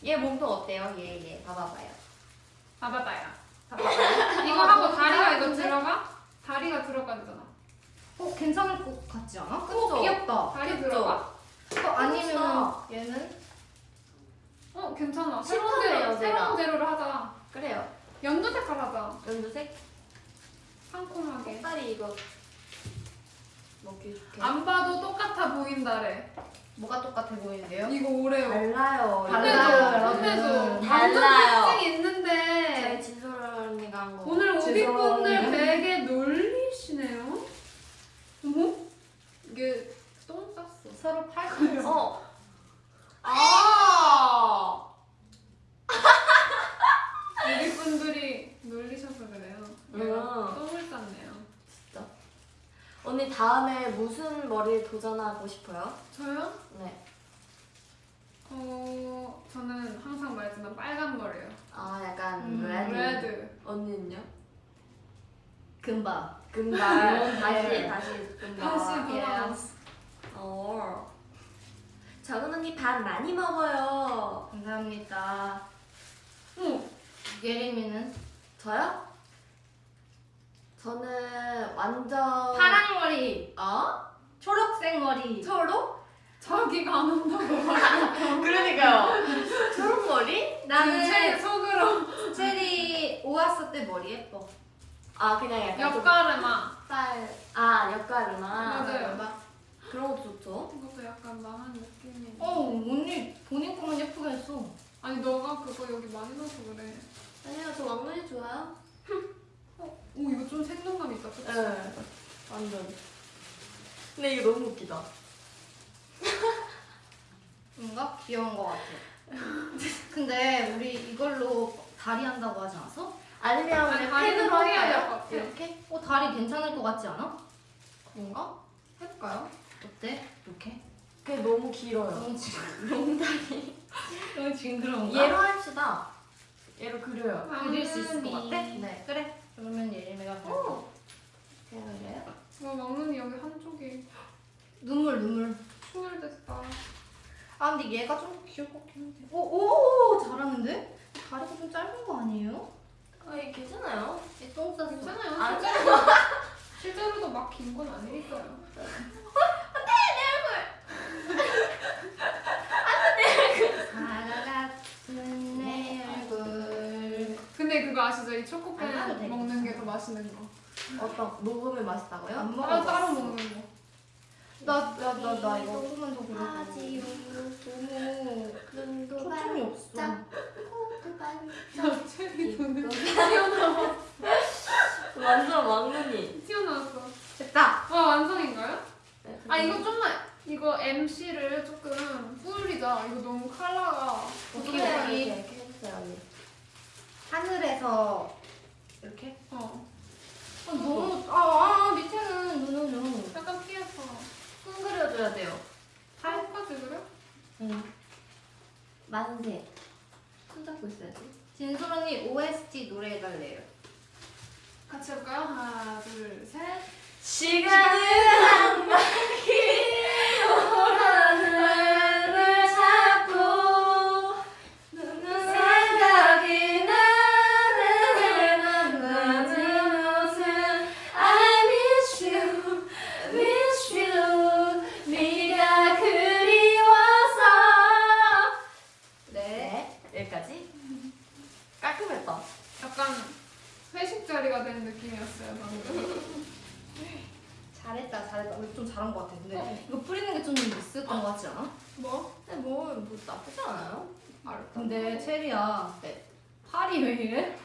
얘 몸통 어때요? 얘, 얘. 봐봐봐요. 아바다야. 봐봐봐요. 이거 하고 다리가 이거 들어가? 다리가 들어가잖아. 어 괜찮을 것 같지 않아? 그쵸? 어, 귀엽다. 다리 그쵸? 들어가? 어, 아니면 얘는 어 괜찮아. 새로운 재료, 새로운. 재료를 하자. 그래요. 연두 색깔 하자. 연두색? 상콤하게. 색깔이 이거 먹기 좋게. 안 봐도 똑같아 보인다래. 뭐가 똑같아 보이는데요? 이거 오레오. 달라요. 달라요. 완전 달라요. 특징 있는데. 진솔 언니가 한 거. 오늘 오비분들. 되게 놀리시네요. 어머? 이게 똥 쌌어. 서로 팔걸요. 어. 아. 오빛분들이 놀리셔서 그래요. 내가 음. 똥을 쌌네요. 언니 다음에 무슨 머리를 도전하고 싶어요? 저요? 네. 어, 저는 항상 말했지만 빨간 머리예요. 아 약간 음, red. Red. 언니는요? 금바. 금발. 다시 네. 다시 금발. 다시 돌아왔어. Yes. 어. 적은 언니 밥 많이 먹어요. 감사합니다. 어머, 예림이는 저요? 저는 완전 파랑 머리, 어? 초록색 머리. 초록? 자기가 안 한다고. 그러니까요. 초록 머리? 제 나는 속으로 체리 오았을 때 머리 예뻐. 아 그냥 약간 좀 옆가르마. 스타일. 아 옆가르마. 맞아요. 그런 것도 좋죠. 이것도 약간 망한 느낌이. 어 언니 본인 거만 예쁘게 했어. 아니 너가 그거 여기 많이 넣어서 그래. 아니요 저 왕눈이 좋아요. 오 이거 좀 생동감 있다. 그치? 네. 완전. 근데 이거 너무 웃기다. 뭔가 귀여운 것 같아. 근데 우리 이걸로 다리 한다고 하지 않았어? 아니면 아니, 다리는 펜으로 포기해야 할까요? 될것 같아. 이렇게? 어 다리 괜찮을 것 같지 않아? 뭔가? 해볼까요? 어때? 이렇게? 그게 너무 길어요. 너무 징 롱다리. 너무 징그러운가? 얘로 합시다. 얘로 그려요. 그릴 수 있을 것 같아? 네. 그래. 그러면 예림이가 오. 제가 그래요? 와 막눈이 여기 한쪽이 눈물 눈물. 충혈됐다. 아 근데 얘가 좀 귀여울 것 같긴 한데. 오 오 잘하는데? 다리가 좀 짧은 거 아니에요? 아, 얘 괜찮아요. 얘 똥 싸서. 괜찮아요. 아, 실제로 실제로도 막 긴 건 아니니까요. 얼굴. 근데 그거 아시죠? 이안 초코펜. 먹는 게 더 맛있는 거. 어떤 녹으면 맛있다고요? 안 따로 먹어. 따로 먹는 거. 나나나 나 이거 조금만 더 그려. 하지요. 너무 눈도 초점이 없어. 갑자기 이거 완전 왕눈이. 튀어나왔어. 됐다. 와 완성인가요? 네, 아 이거 좀만 이거 MC를 조금 뿌리자. 이거 너무 컬러가 이렇게 여기 이렇게 해주세요 언니. 하늘에서 이렇게. 어 아, 너무 아, 아 밑에는 눈으로 약간 피해서 큰 그려줘야 돼요. 팔까지 그래? 응. 만세. 손 잡고 있어야지. 진솔 언니 OST 노래 해달래요. 같이 할까요? 하나 둘 셋. 시간은 한 바퀴 잘했다 잘했다. 우리 좀 잘한 것 같아. 근데 어. 이거 뿌리는 게 좀 있었던 것 같지 않아? 뭐? 근데 뭐, 뭐 나쁘지 않아요? 알았다 근데 체리야. 네. 팔이 왜 이래?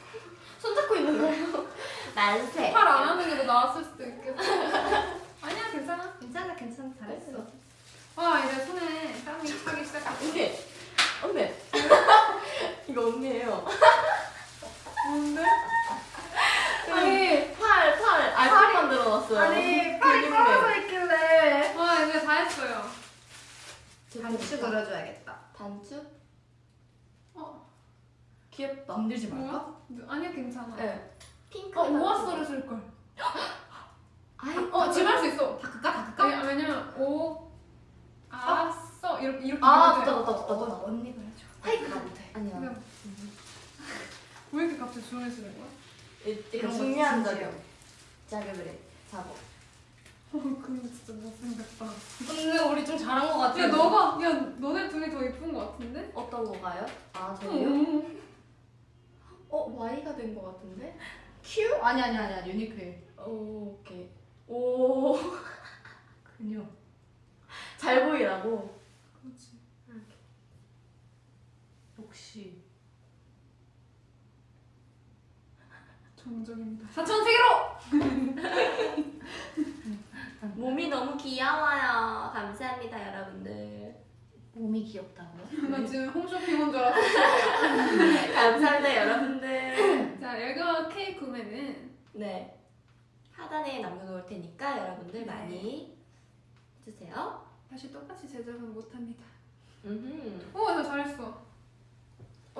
손 잡고 있는 거예요 만세 팔 안 하는 게도 나왔을 수도 있겠다. 아니야 괜찮아. 괜찮아 괜찮아 잘했어. 와 이제 손에 땀이 차기 시작했어. 언니 언니 이거 언니예요 뭔데? 아니 팔, 팔 알파 만들어놨어요 아니 팔이 근육맨. 떨어져 있길래. 와 이제 다 했어요. 단추 그려줘야겠다. 단추? 어? 귀엽다 건들지 뭐야? 아니야 괜찮아. 네 핑크 어 오아스를 쓸 걸. 아이 어 지금 할 수 있어. 바꿀까 바꿀까? 왜냐- 왜냐면 오, 아, 써 이렇게 이렇게 아, 돼. 좋다, 좋다, 좋다, 좋다. 어, 언니가 해줘. 하이크 나 못해. 아니야 그냥 왜 이렇게 갑자기 조용해지는 거야? 이런 거 중요한. 자격 자격을 해 어 근데 진짜 못생겼다. 근데 우리 좀 잘한 것 같아. 야 너가 야 너네 둘이 더 예쁜 거 같은데? 어떤 거가요? 아 저희요? 응. 어 Y가 된거 같은데? 큐? 아니 아니 아니야 유니클. 오 오케이 오잘 근육. 보이라고 그렇지. 역시. 정적입니다. 사천 세계로. 몸이 너무 귀여워요 감사합니다 여러분들 몸이 귀엽다고요? 나 지금 홈쇼핑 온 줄 알았어. 감사합니다 여러분들 자 이거 케이크 구매는 네 하단에 남겨놓을 테니까 여러분들 많이 해주세요 다시 똑같이 제작은 못합니다. 오, 나 잘했어.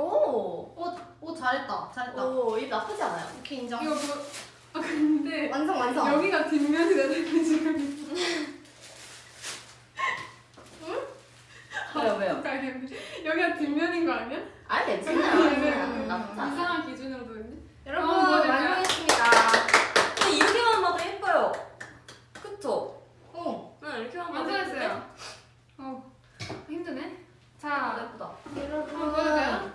오, 오, 오 잘했다 잘했다. 오, 이 나쁘지 않아요. 오케이 인정. 이거 뭐? 아 근데 완성 완성. 여기가 뒷면이 되는 지금. 왜요, 왜요? 여기가 뒷면인 거 아니야? 아, 괜찮아요. 괜찮아요. 나쁘지 않아요. 이상한 기준으로 되네. 여러분 어, 완성했습니다. 근데 이렇게만 봐도 예뻐요. 그쵸? 어. 응, 이렇게만 봐도 완성했어요. 어 힘드네. 자, 예쁘다. 한번.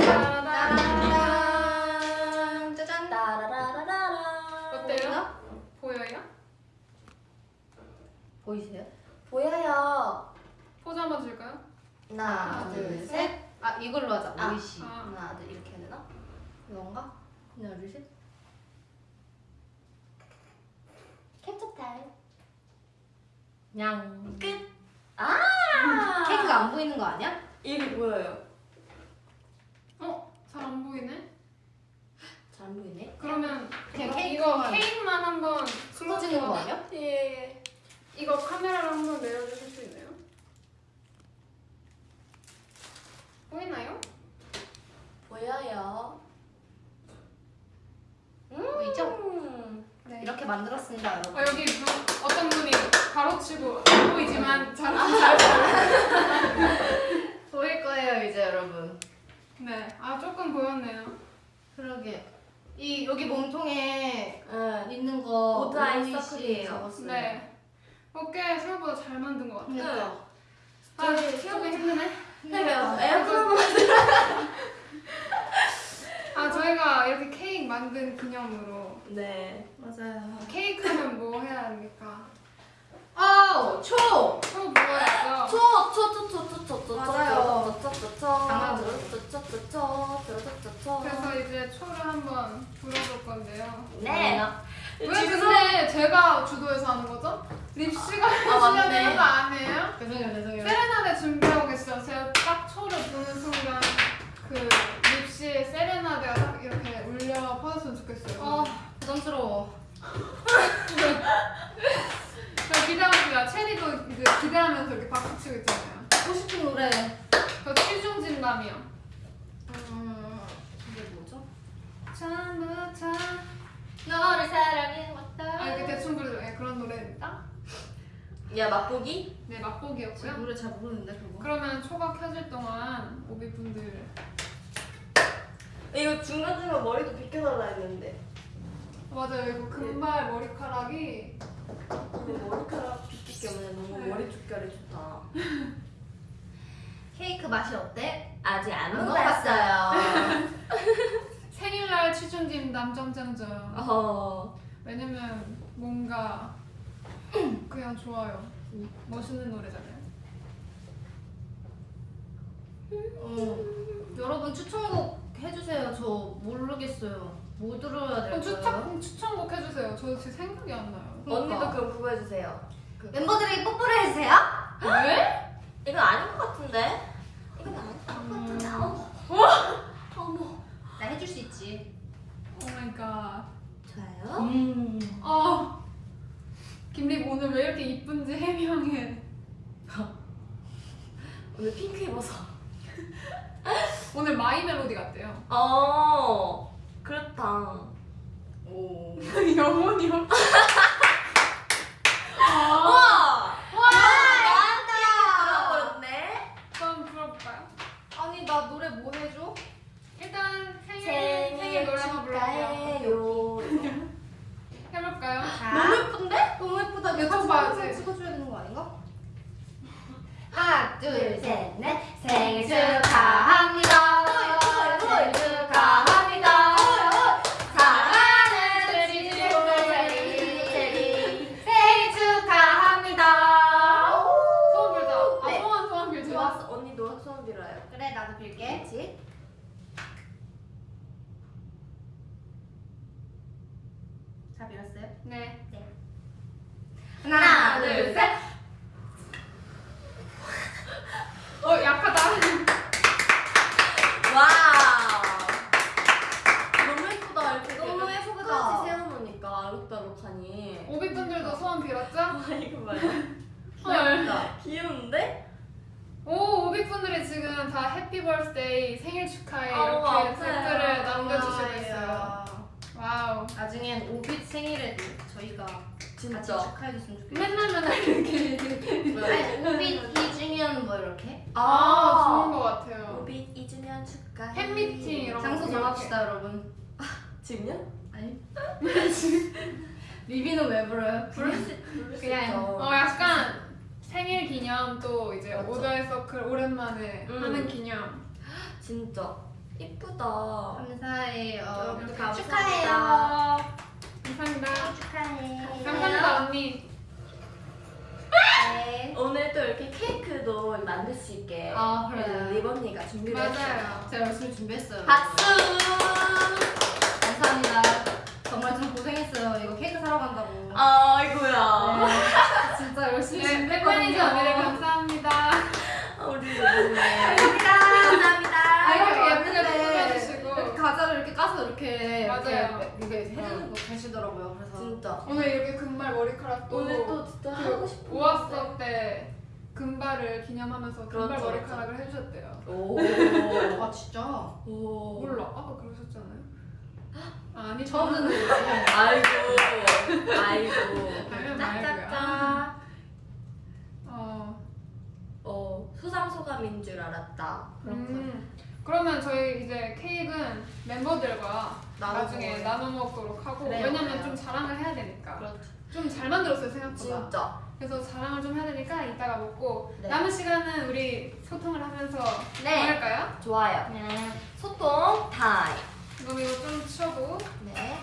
따라란 따라란. 짜잔. 따라라라라. 어때요? 보여요? 보이세요? 보여요. 포즈 한번 줄까요? 하나, 둘, 셋. 아 이걸로 하자. 아. 오이시. 아. 하나, 둘, 이렇게 해야 되나? 이건가? 하나 둘 셋. 캡처 타임. 냥. 끝. 아! 케이크가 안 보이는 거 아니야? 이게 보여요. 어? 잘 안 보이네. 잘 안 보이네. 그러면 그냥 이거- 케이크만 이거 케이크만 한번 숨어지는 거 아니야? 예. 이거 카메라로 한번 내려주실 수 있나요? 보이나요? 보여요. 보이죠? 음. 네. 이렇게 만들었습니다, 여러분. 어, 여기 분, 어떤 분이 가로치고 안 보이지만 잘, 잘 보여요. 보일 거예요, 이제 여러분. 네, 아 조금 보였네요. 그러게. 이 여기 몸통에 응. 있는 거 오드 아이 오이시 서클이에요. 적었어요. 네. 어, 꽤 생각보다 잘 만든 것 같아요. 그러니까. 아, 저희 조금 힘드네. 해봐요. 에어컨 아, 저희가 이렇게 케이크 만든 기념으로 네. 맞아요. 케이크는 뭐 해야 합니까? 아우 초. 초 부어야죠. 초초초초초초초 맞아요. 초초초초초 장난으로? 초초초초초초초초 그래서 이제 초를 한번 불어볼 건데요. 네. 왜 근데 제가 주도해서 하는 거죠? 립씨가 해주셔야 맞네. 되는 거 아니에요? 죄송해요 죄송해요. 세레나데 준비하고 계시죠? 제가 딱 초를 부는 순간 그 립씨의 세레나데가 딱 이렇게 울려 퍼졌으면 좋겠어요. 아 부담스러워. 저 기대합니다. 체리도 그 기대하면서 이렇게 박수 치고 있잖아요. 하고 싶은 노래. 저 취중 진담이요. 음 이게 뭐죠? 처음부터 너를 사랑해 왔다. 아 이렇게 대충 부르죠. 예, 그런 노래입니다. 야 맛보기? 네 맛보기였고요. 노래 잘 모르는데 그거. 그러면 초가 켜질 동안 오비 분들 이거 중간 중간 머리도 비켜달라 했는데 맞아요. 이거 금발 머리카락이 근데 머리카락 빗기 때문에 너무 네. 머리 촉결이 좋다 케이크 맛이 어때? 아직 안 안 먹어봤어요 생일날 취중진담 점점점. 어 왜냐면 뭔가 그냥 좋아요. 멋있는 노래잖아요. 어. 여러분 추천곡 해주세요. 저 모르겠어요. 뭐 들어야 될까요? 추천 해주세요. 저 지금 생각이 안 나요. 언니도 그럼 그거 해주세요 그- 멤버들에게 뽀뽀를 해주세요. 왜? 이건 아닌 것 같은데? 이건 아닌 것 같은데 음. 어머 어머 나 해줄 수 있지. oh my God. 좋아요 음. 어. 김립 오늘 왜 이렇게 이쁜지 해명해. 오늘 핑크 입어서 오늘 마이 멜로디 같대요. 어 그렇다 오. 영혼이 없. 아, 우와 와 나한테 들어버렸네 한번 불러볼까요? 아니 나 노래 뭐 해줘? 일단 생일 생일 노래 한번 불러볼게요. 해볼까요? 너무 예쁜데? 너무 예쁘다. 사진 봐야지. 찍어줘야 되는 거 아닌가? 하나 둘셋넷 생일 축하합니다. 생일 축하합니다. 사랑하는 제리 제리 생일 축하합니다. 소원 빌자. 아 네. 소원 소원 빌자. 좋았어 언니도 소원 빌어요 그래 나도 빌게. 그렇지? 다 빌었어요? 네. 하나 둘, 둘 셋. 어 약하다. wow 너무 예쁘다 이렇게 너무 예쁘다. 끝까지 세워놓으니까 알록달록하니 오빛분들도 소원 빌었죠? 아 이거 봐요 헐. 귀여운데? 오 오빛분들이 지금 다 happy birthday 생일 축하해 아우, 이렇게. 댓글을 남겨주시고 있어요. wow. 나중엔 오빛 생일에도 저희가 같이 진짜 축하해줬으면 좋겠어요. 맨날 맨날 이렇게. 아니, 오빛 2주년 뭐 이렇게 아 좋은 것 같아요. 오빛 2주년 축하해 팬미팅 이런 거. 장소. 정합시다 여러분. 지금요? 아니 리비는 왜 불러요? 부를 수 부를 수 그냥, 있죠 어 약간 생일 기념 또 이제 맞죠. 오더의 서클 오랜만에 음. 하는 기념. 진짜 이쁘다 감사해요. 여러분. 축하해요. 감사합니다. 축하해. 감사합니다 언니. 네. 오늘 또 이렇게 케이크도 만들 수 있게 아, 그래요? 그 리번니가 준비를 했어요 맞아요. 제가 열심히 준비했어요. 박수 감사합니다. 정말 좀 고생했어요. 이거 케이크 사러 간다고. 아이고야 네, 진짜 열심히 네, 준비했거든요. 언니들 감사합니다. 우리 리번니 감사합니다. 아, 이렇게 아이고, 예쁘게 왔는데 꾸며주시고. 이렇게 과자를 이렇게 맞아요. 이렇게, 이렇게 해주는 거 계시더라고요. 그래서 진짜 오늘 이렇게 금발 머리카락도 오늘 또 진짜 그 하고 싶은 오았어 때 금발을 기념하면서 금발 그렇죠, 머리카락을 해주셨대요. 오. 아 진짜 오. 몰라 아까 그러셨잖아요. 아, 아니 거예요. 아이고. 아이고. 짝짝짝. 어, 어, 소상소감인 줄 알았다. 음, 그러면 저희 이제 케이크는 멤버들과 나눠 나중에 먹어요. 나눠 먹도록 하고 그래요, 왜냐면 그래요. 좀 자랑을 해야 되니까 그렇죠. 좀잘 만들었어요 생각보다. 진짜. 그래서 자랑을 좀 해야 되니까 이따가 먹고 네. 남은 시간은 우리 소통을 하면서 네. 뭐 할까요? 좋아요. 네. 소통 타임. 그럼 이거 좀 치워도 네.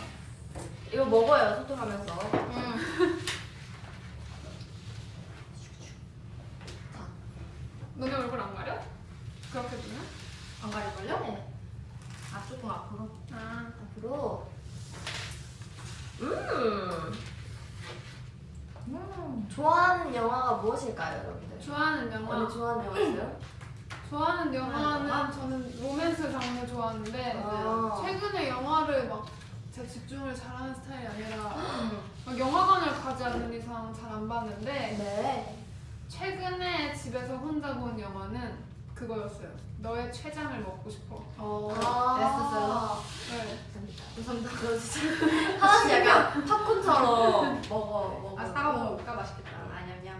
이거 먹어요 소통하면서. 음. 너네 얼굴 안 가려? 그렇게 보면? 안 가릴걸요? 네. 아 조금 앞으로. 아 앞으로. 음. 음. 좋아하는 영화가 무엇일까요, 여러분들? 좋아하는 영화 좋아하는 영화 있어요? 좋아하는 영화는 영화? 저는 로맨스 장르 좋아하는데 아. 최근에 영화를 막제 집중을 잘하는 스타일이 아니라 음. 막 영화관을 가지 않는 이상 잘 안 봤는데 네. 최근에 집에서 혼자 본 영화는 그거였어요. 너의 췌장을 먹고 싶어. 어. 아. 됐었어요. 네. 감사합니다. 저 진짜 하나씩 약간 팝콘처럼 먹어 먹어. 아 사과 먹어볼까 맛있겠다. 아니야,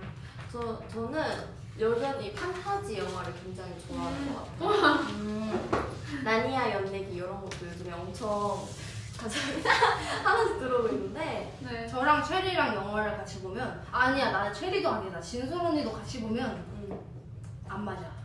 저 저는 여전히 판타지 영화를 굉장히 좋아하는 것 같아요. 음. 나니아 연내기 이런 것도 요즘에 엄청 가장 하나씩 들어오고 있는데 네. 저랑 체리랑 영화를 같이 보면 아니야 나는 체리도 아니다 진솔 언니도 같이 보면 음, 안 맞아.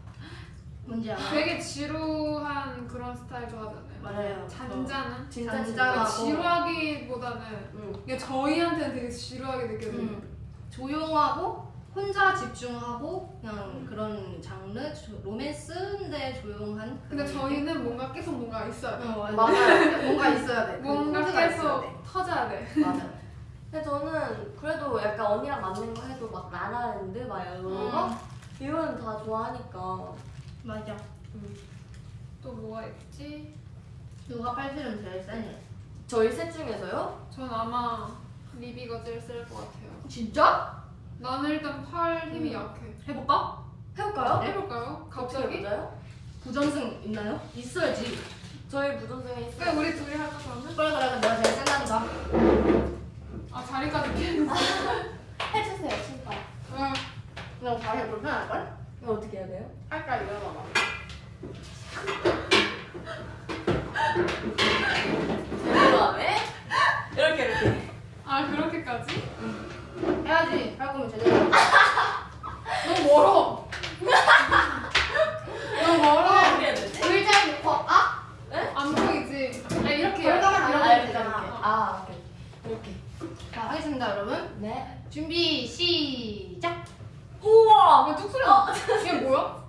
뭔지 알아? 되게 지루한 그런 스타일 좋아하잖아요. 맞아요. 잔잔한. 진짜 잔잔하고. 지루하기보다는 음. 이게 저희한테는 되게 지루하게 느껴져요. 음. 조용하고 혼자 집중하고 그냥 그런 장르 조- 로맨스인데 조용한. 근데 저희는 뭔가 계속 뭔가 있어야 돼. 어, 맞아. 맞아요. 뭔가 있어야 돼. 그 뭔가 있어야 계속 돼. 터져야 돼. 맞아. 근데 저는 그래도 약간 언니랑 맞는 거 해도 막 라라랜드 막 이런 거 음. 이거는 다 좋아하니까 맞아. 또 뭐가 있지? 누가 팔씨름 제일 세니? 저희 셋 중에서요? 전 아마 리비가 제일 셀 것 같아요. 진짜? 나는 일단 팔 힘이 음. 약해. 해볼까? 해볼까요? 해볼까요? 어떻게 갑자기? 부전승 있나요? 있어야지. 저희 그래 있어요. 우리 둘이 할까 그러면? 그래 그래 내가 제일 센다니까. 아 자리까지 피했어. 해주세요, 신발. 응. 그냥 다시 불편할걸? 이거 어떻게 해야 돼요? 할까 이러다가. 제대로 하네? 이렇게 이렇게. 아 그렇게까지? 해야지. 할 거면 제대로. 너무 멀어. 너무 멀어. 의자에 놓고 아? 안 보이지? 아 이렇게 이렇게. 이렇게 아, 되잖아. 이렇게. 아, 오케이. 이렇게. 자 하겠습니다 여러분. 네. 준비 시작. 우와! 아, 뚝 소리 나. 얘 뭐야?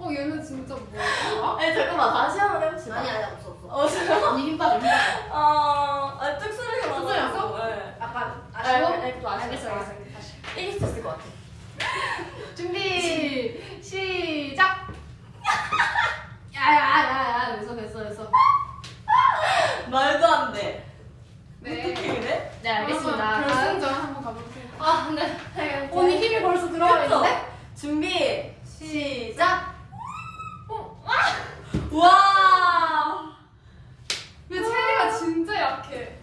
어 얘는 진짜 뭐야? 아니, 잠깐만. 다시 한번 해봅시다. 아니 아니 없어 없어. 어, 잠깐만. 힘 빠져 힘 빠져. 어, 아, 뚝 소리가 나서. 뚝 소리 났어? 네. 약간 아, 아쉬워? 네, 좀 아쉬워. 알겠어 알겠어 다시. 이길 수 있을 것 같아. 준비 시작. 야야야야 됐어 됐어 됐어. 말도 안 돼. 네. 어떻게 그래? 네 알겠습니다. 그럼 결승전 한번 가보세요. 아 근데 언니 힘이 벌써 그쵸? 있는데? 준비, 시작! 와! 근데 체리가 진짜 약해.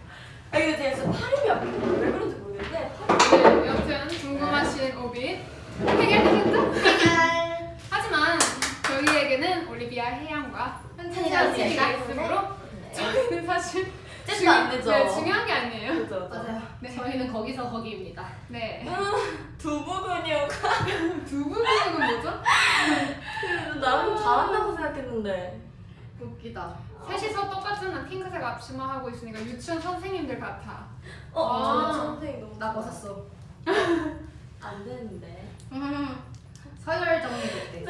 아, 근데 제가 진짜 팔이 아프거든요. 왜 그런지 모르겠는데, 팔이 네, 여튼 궁금하신 오빛 해결되셨죠? 해결. 하지만 저희에게는 올리비아 해양과 현찬이가? 있으므로 저희는 사실 째도 안 되죠. 네, 중요한 게 아니에요. 그죠, 그죠. 맞아요. 네. 저희는 거기서 거기입니다. 네. 두부 근육. 두부 근육은 뭐죠? 나는 잘한다고 생각했는데. 웃기다. 셋이서 똑같은 핑크색 앞치마 하고 있으니까 유치원 선생님들 같아. 어, 아. 저 선생님 너무. 나 벗었어. 안 되는데. 음, 서열 정리됐대.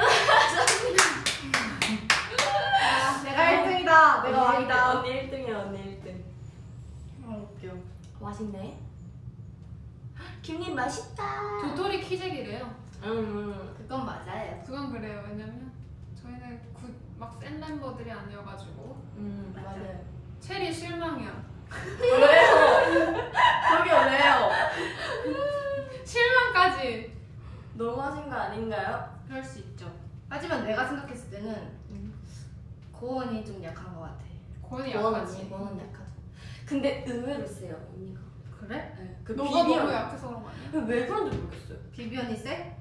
아, 내가 1등이다. 내가 왕이다. 언니 1등이야, 언니 1등. 어, 웃겨. 맛있네. 김님 맛있다. 도토리 키재기래요. 음. 그건 맞아요. 그건 그래요. 왜냐면 저희는 막센 멤버들이 아니어가지고 음, 맞아요. 체리 실망이야. 왜요? 저기요, 왜요? 실망까지. 너무하신 거 아닌가요? 그럴 수 있죠. 하지만 내가 생각했을 때는 음. 고원이 좀 약한 것 같아. 원 약하지. 언니 약하죠. 근데 의외로 세요, 언니가. 그래? 네. 그 너가 비비 너무 언니. 약해서 그런 거 아니야? 왜 그런지 모르겠어요. 비비 언니 세?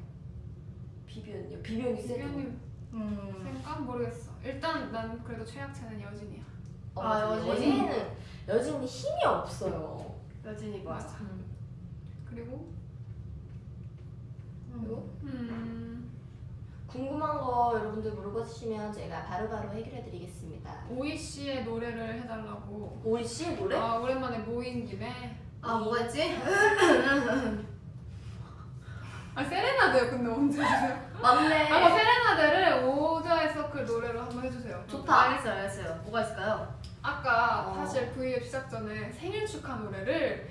비비 언니요. 비비 언니 세요. 비비언님 음. 생각 모르겠어. 일단 난 그래도 최약체는 여진이야. 어, 아. 여진이. 여진이는 여진이 힘이 없어요. 여진이 맞아. 맞아. 음. 그리고 그리고 음 궁금한 거 여러분들 물어봐 주시면 제가 바로바로 해결해 드리겠습니다. 오이 씨의 노래를 해달라고. OEC 노래? 아 오랜만에 모인 김에. 아 뭐가 있지? 아 세레나데요 근데 언제 해주세요? 맞네. 아 세레나데를 오드아이써클 노래로 한번 해주세요. 좋다. 알겠어요 알겠어요. 뭐가 있을까요? 아까 어. 사실 V앱 시작 전에 생일 축하 노래를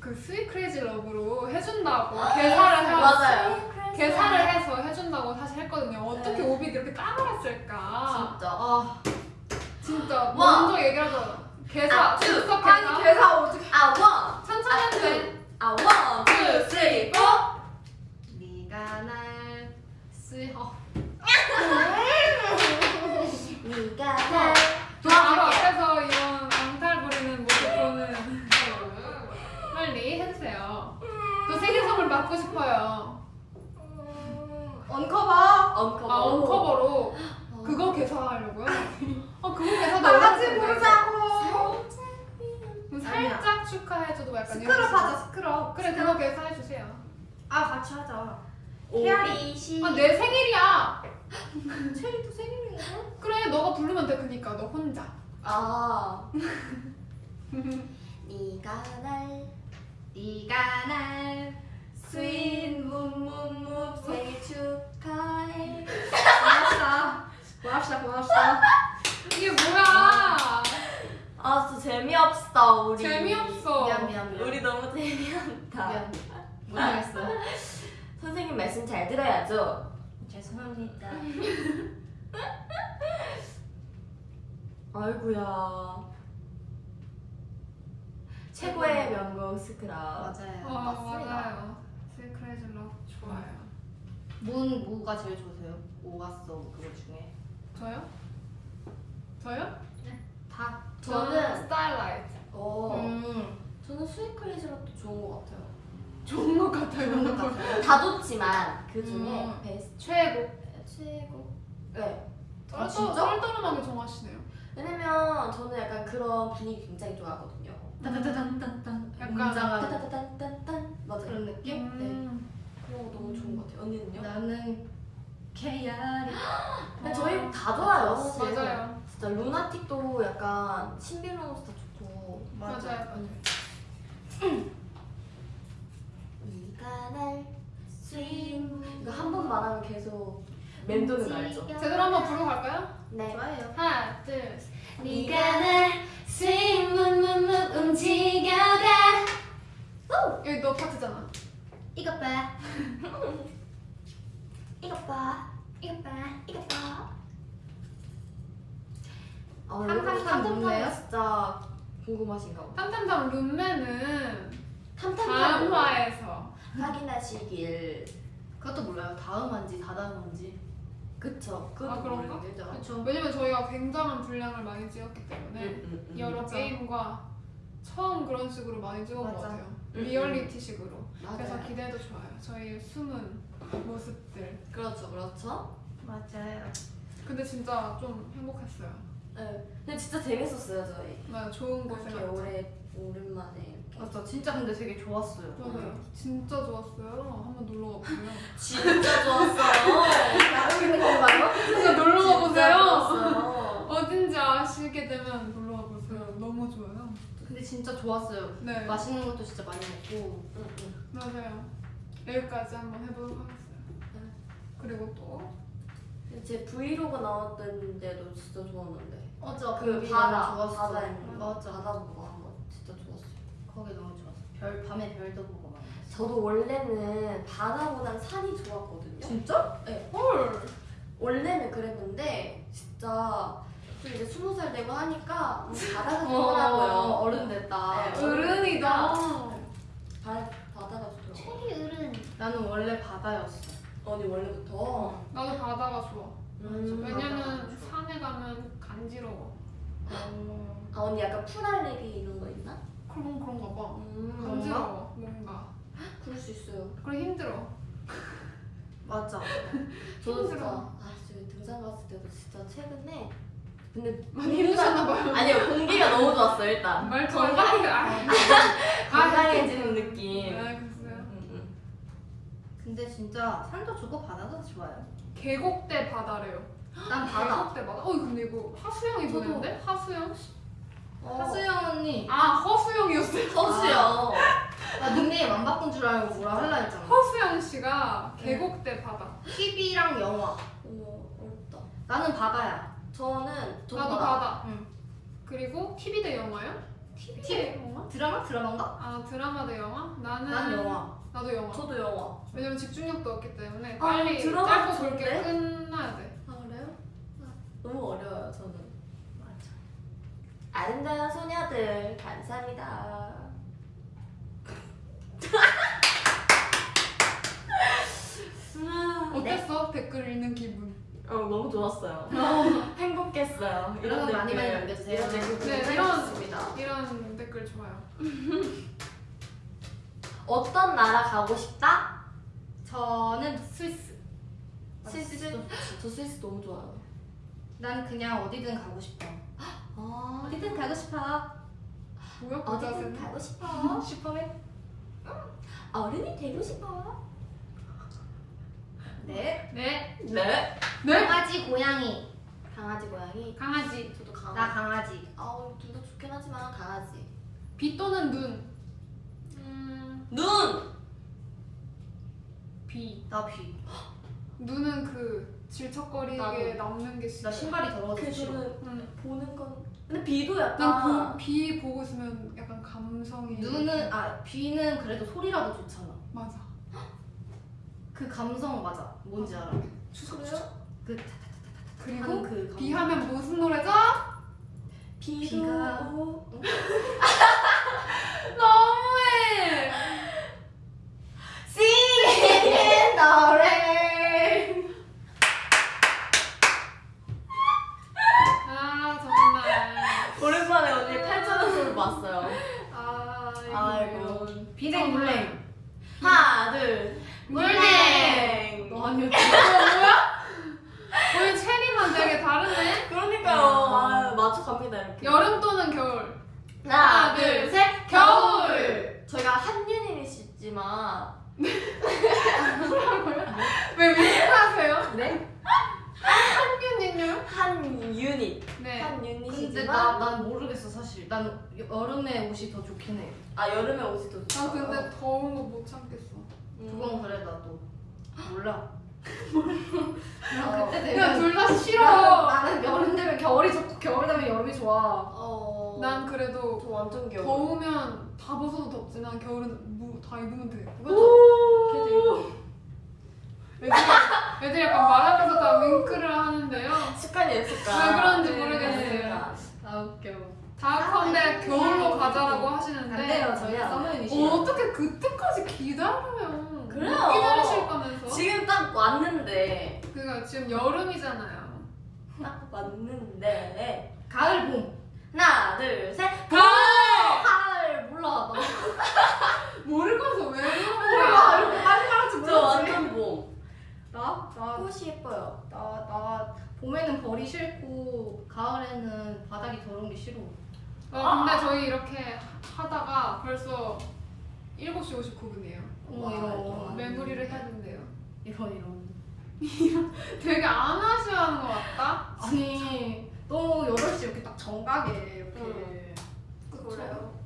그 Sweet Crazy Love로 해준다고 개사를 해서 맞아요. 개사를 해서 해준다고 사실 했거든요. 어떻게 네. 오빛 이렇게 까먹었을까? 진짜. 아 진짜 와. 먼저 얘기하자. 개사, 아, 즉석 아니. 개사 어떻게? 아 one. 천천히 해도 돼. 아 one, two, three, four. 네가 날 쓰... 어. 네가 날 저 바로 앞에서 이런 앙탈 부리는 모습 보는 빨리 해주세요. 저 생일 선물 받고 싶어요. 언커버! 언커버. 아 언커버로 그거 개사하려고요? 아 그거 개사도 다 같이. 보자고! 살짝 축하해줘도 약간 스크럽 하자 스크럽 그래 그거 개사해주세요. 아 같이 하자 오비시 아 내 생일이야. 체리도 생일이네 그래 너가 부르면 돼 그니까 너 혼자. 아. 네가 날 네가 날 sweet 묵묵묵 생일 축하해. 고맙다 고맙다 고맙다 이게 뭐야? 아 진짜 재미없다 우리. 재미없어. 미안 미안 미안 우리 너무 재미없다. 미안 못하겠어요 선생님 말씀 잘 들어야죠. 죄송합니다 아이구야. 최고의 명곡 스크럽. 맞아요 어 맞습니다. 맞아요. 러브 좋아요. 문 뭐가 제일 좋으세요? 오갔어 그거 중에 저요? 저요? 다 저는 스타일라이트. 어. 음, 저는 또 좋은 것 같아요. 좋은 것 같아요. 좋은 것 같아요 다 좋지만 그 중에 음. 베스트 최고. 최고. 네. 아, 쩔- 진짜? 쩔떨음하게 정하시네요. 왜냐면 저는 약간 그런 분위기 굉장히 좋아하거든요. 약간 웅장한 따다다단단단 맞아요. 그런 느낌? 음. 그런 거 너무 좋은 것 같아요. 언니는요? 나는 근데 저희 다 좋아요. 사실. 맞아요. 진짜 LOONATIC도 약간 신비로운 스타 좋고. 맞아요. 맞아요. 네가 날 sweet 이거 한 번 말하면 계속 맴도는 거 알죠? 제대로 한번 부르고 갈까요? 네. 좋아해요 하나, 둘, 셋. 네가 날 스윗 묵묵묵 움직여가 여기 너 파트잖아. 이것 봐. 이것 봐. 이것 봐. 이것 봐. 칸 탐탐탐 묻네요? 진짜 궁금하신가 보다. 탐탐탐 룸메는 탐탐탐 다음 화에서. 확인하시길. 그것도 몰라요. 다음 한지 다다음 한지 그쵸. 그것도 아, 그런가? 모르겠죠. 그쵸 왜냐면 저희가 굉장한 분량을 많이 찍었기 때문에 음, 음, 음. 여러 맞아. 게임과 처음 그런 식으로 많이 찍은 것 맞아. 같아요. 음, 리얼리티식으로. 맞아요. 그래서 기대도 좋아요. 저희의 숨은 모습들. 그렇죠, 그렇죠. 맞아요 근데 진짜 좀 행복했어요. 네. 근데 진짜 재밌었어요 저희. 나 좋은 곳에 갔죠. 오래 오랜만에 이렇게. 맞아 진짜 근데 되게 좋았어요 맞아요. 진짜 좋았어요. 한번 놀러 가보세요. 진짜 좋았어요. 나오고 있는 건가요? 진짜 놀러 가보세요. 어딘지 아시게 되면 놀러 가보세요. 너무 좋아요. 근데 진짜 좋았어요 네. 맛있는 것도 진짜 많이 먹고 응, 응. 맞아요. 여기까지 한번 해보도록 하겠어요. 그리고 또 제 브이로그 나왔던 데도 진짜 좋았는데. 어저 그 바다, 좋았어 거. 맞아 바다 보고. 거기 너무 좋았어 별 밤에 별도 보고 막 저도 원래는 바다보단 산이 좋았거든요. 진짜? 헐. 원래는 그랬는데 진짜 좀 이제 스무 살 되고 하니까 음, 바다가 어, 좋더라고요. 어른 됐다 네. 어른이다. 바, 바다가 좋더라고요. 체리 어른 나는 원래 바다였어 언니 원래부터. 나도 바다가 좋아. 음. 왜냐면 산에 가면 간지러워. 어, 아 언니 약간 풀 알레르기 이런 거 있나? 그런 그런가 봐. 음. 간지러워 뭔가. 그럴 수 있어요. 그래 힘들어. 맞아 저도 진짜 힘들어. 아 진짜 등산 갔을 때도 진짜 최근에 근데 많이 힘드셨나 봐요. 아니요 공기가 너무 좋았어요 일단. 말투가 건강- 아, 건강해지는 느낌. 네, 글쎄요. 음, 음. 근데 진짜 산도 좋고 바다도 좋아요 계곡대 바다래요. 난 바다. 계곡대 바다. 어 근데 이거 하수영이 저도. 보내는데? 하수영? 하수영 언니. 아 허수영이었어요. 허수요. 나 닉네임 안 바꾼 줄 알고 뭐라 할라 했잖아. 허수영 씨가 계곡대 바다. TV랑 영화. 오 어렵다. 나는 바다야. 저는 저도 나도 바다. 응. 그리고 TV 대 영화요? TV 대 영화? 드라마? 드라마인가? 아 드라마 대 영화? 나는 난 영화. 나도 영화. 저도 영화. 왜냐면 집중력도 없기 때문에 아, 빨리 드라마 짧고 좋은데? 굵게 끝나야 돼. 아 그래요? 너무 어려워요 저는. 아름다운 소녀들 감사합니다. 아, 네. 어땠어? 댓글 읽는 기분. 어 너무 좋았어요. 행복했어요. 여러분 많이 많이 댓글, 남겨주세요. 이런 댓글 네, 네, 이런-. 이런 댓글 좋아요. 어떤 나라 가고 싶다? 저는 스위스. 스위스. 저 스위스 너무 좋아요. 난 그냥 어디든 가고 싶어. 아 어디든 가고 싶어. 뭐야 그 어디든? 가고 싶어. 슈퍼맨? 어른이 되고 싶어. 네. 네. 네. 네. 강아지, 고양이. 강아지 고양이. 강아지. 저도 강아지. 나 강아지. 아우 둘 다 좋긴 하지만 강아지. 비 또는 눈. 음. 눈. 비. 나 비. 눈은 그 질척거리게. 남는 게나 싫어. 신발이 더러워서 그 싫어. 저는 응. 보는 건. 근데 비도 약간. 난 보, 비 보고 있으면 약간 감성이. 눈은 아 비는 그래도 소리라도 좋잖아. 맞아. 그 감성 맞아. 뭔지 알아? 그 그리고 하는 그 감성. 비 하면 무슨 노래죠? 비도. 너무해. Singing in the rain. 아 정말. 오랜만에 언니 8,000원 소리 봤어요. 아 아이고. 비냉 물냉. 하나, 둘. 물냉. 너 아니야? 뭐야? 오늘 체리만 되게 다르네. 그러니까요. 아, 맞춰갑니다, 이렇게. 여름 또는 겨울. 하나, 둘, 둘, 셋. 겨울. 저희가 한윤이시지만. 왜 윙크하세요? 네? 한균이요? 한. 네. 한 근데 유닛이지만. 나난 모르겠어 사실. 난 여름에 옷이 더 좋긴 해. 아, 여름에 옷이 더 좋아요. 아 근데 더운 거 못 참겠어. 음. 그건 그래 나도 몰라. 어. 난 그때 그냥 되면 둘다 싫어. 나는 여름 되면 겨울이 좋고 겨울 되면 여름이 좋아. 어. 난 그래도 저 완전 겨울. 더우면 다 벗어도 덥지만 겨울은 뭐다 입으면 돼. 오. 애들이, 애들이 약간 말하면서 다 윙크를 하는데요. 습관이에요, 습관. 왜 그런지 네, 모르겠어요. 아 웃겨. 다컨대 겨울로 가자라고 하시는데 반대요 저희가 아니야. 서머유닛이야. 어, 어떻게 그때까지 기다려요? 그래요. 기다리실 거면서. 지금 딱 왔는데. 그니까 지금 여름이잖아요. 딱 왔는데. 가을 봄. 하나, 둘, 셋. 가을! 가을 몰라 나. 모르고서 왜 그런 몰라 거야? 이렇게 빨리 말할지 저 몰랐지. 완전 봄. 나? 나, 꽃이 예뻐요. 나, 나 봄에는 벌이 싫고 가을에는 바닥이 더러운 게 싫어. 어, 근데 저희 이렇게 하다가 벌써 7시 59분이에요. 어머 와, 이런 메모리를 해야 된대요. 이런 이런. 되게 안 아쉬워하는 것 같다? 아니 너무 8시 이렇게 딱 정각에 이렇게. 응. 그래요.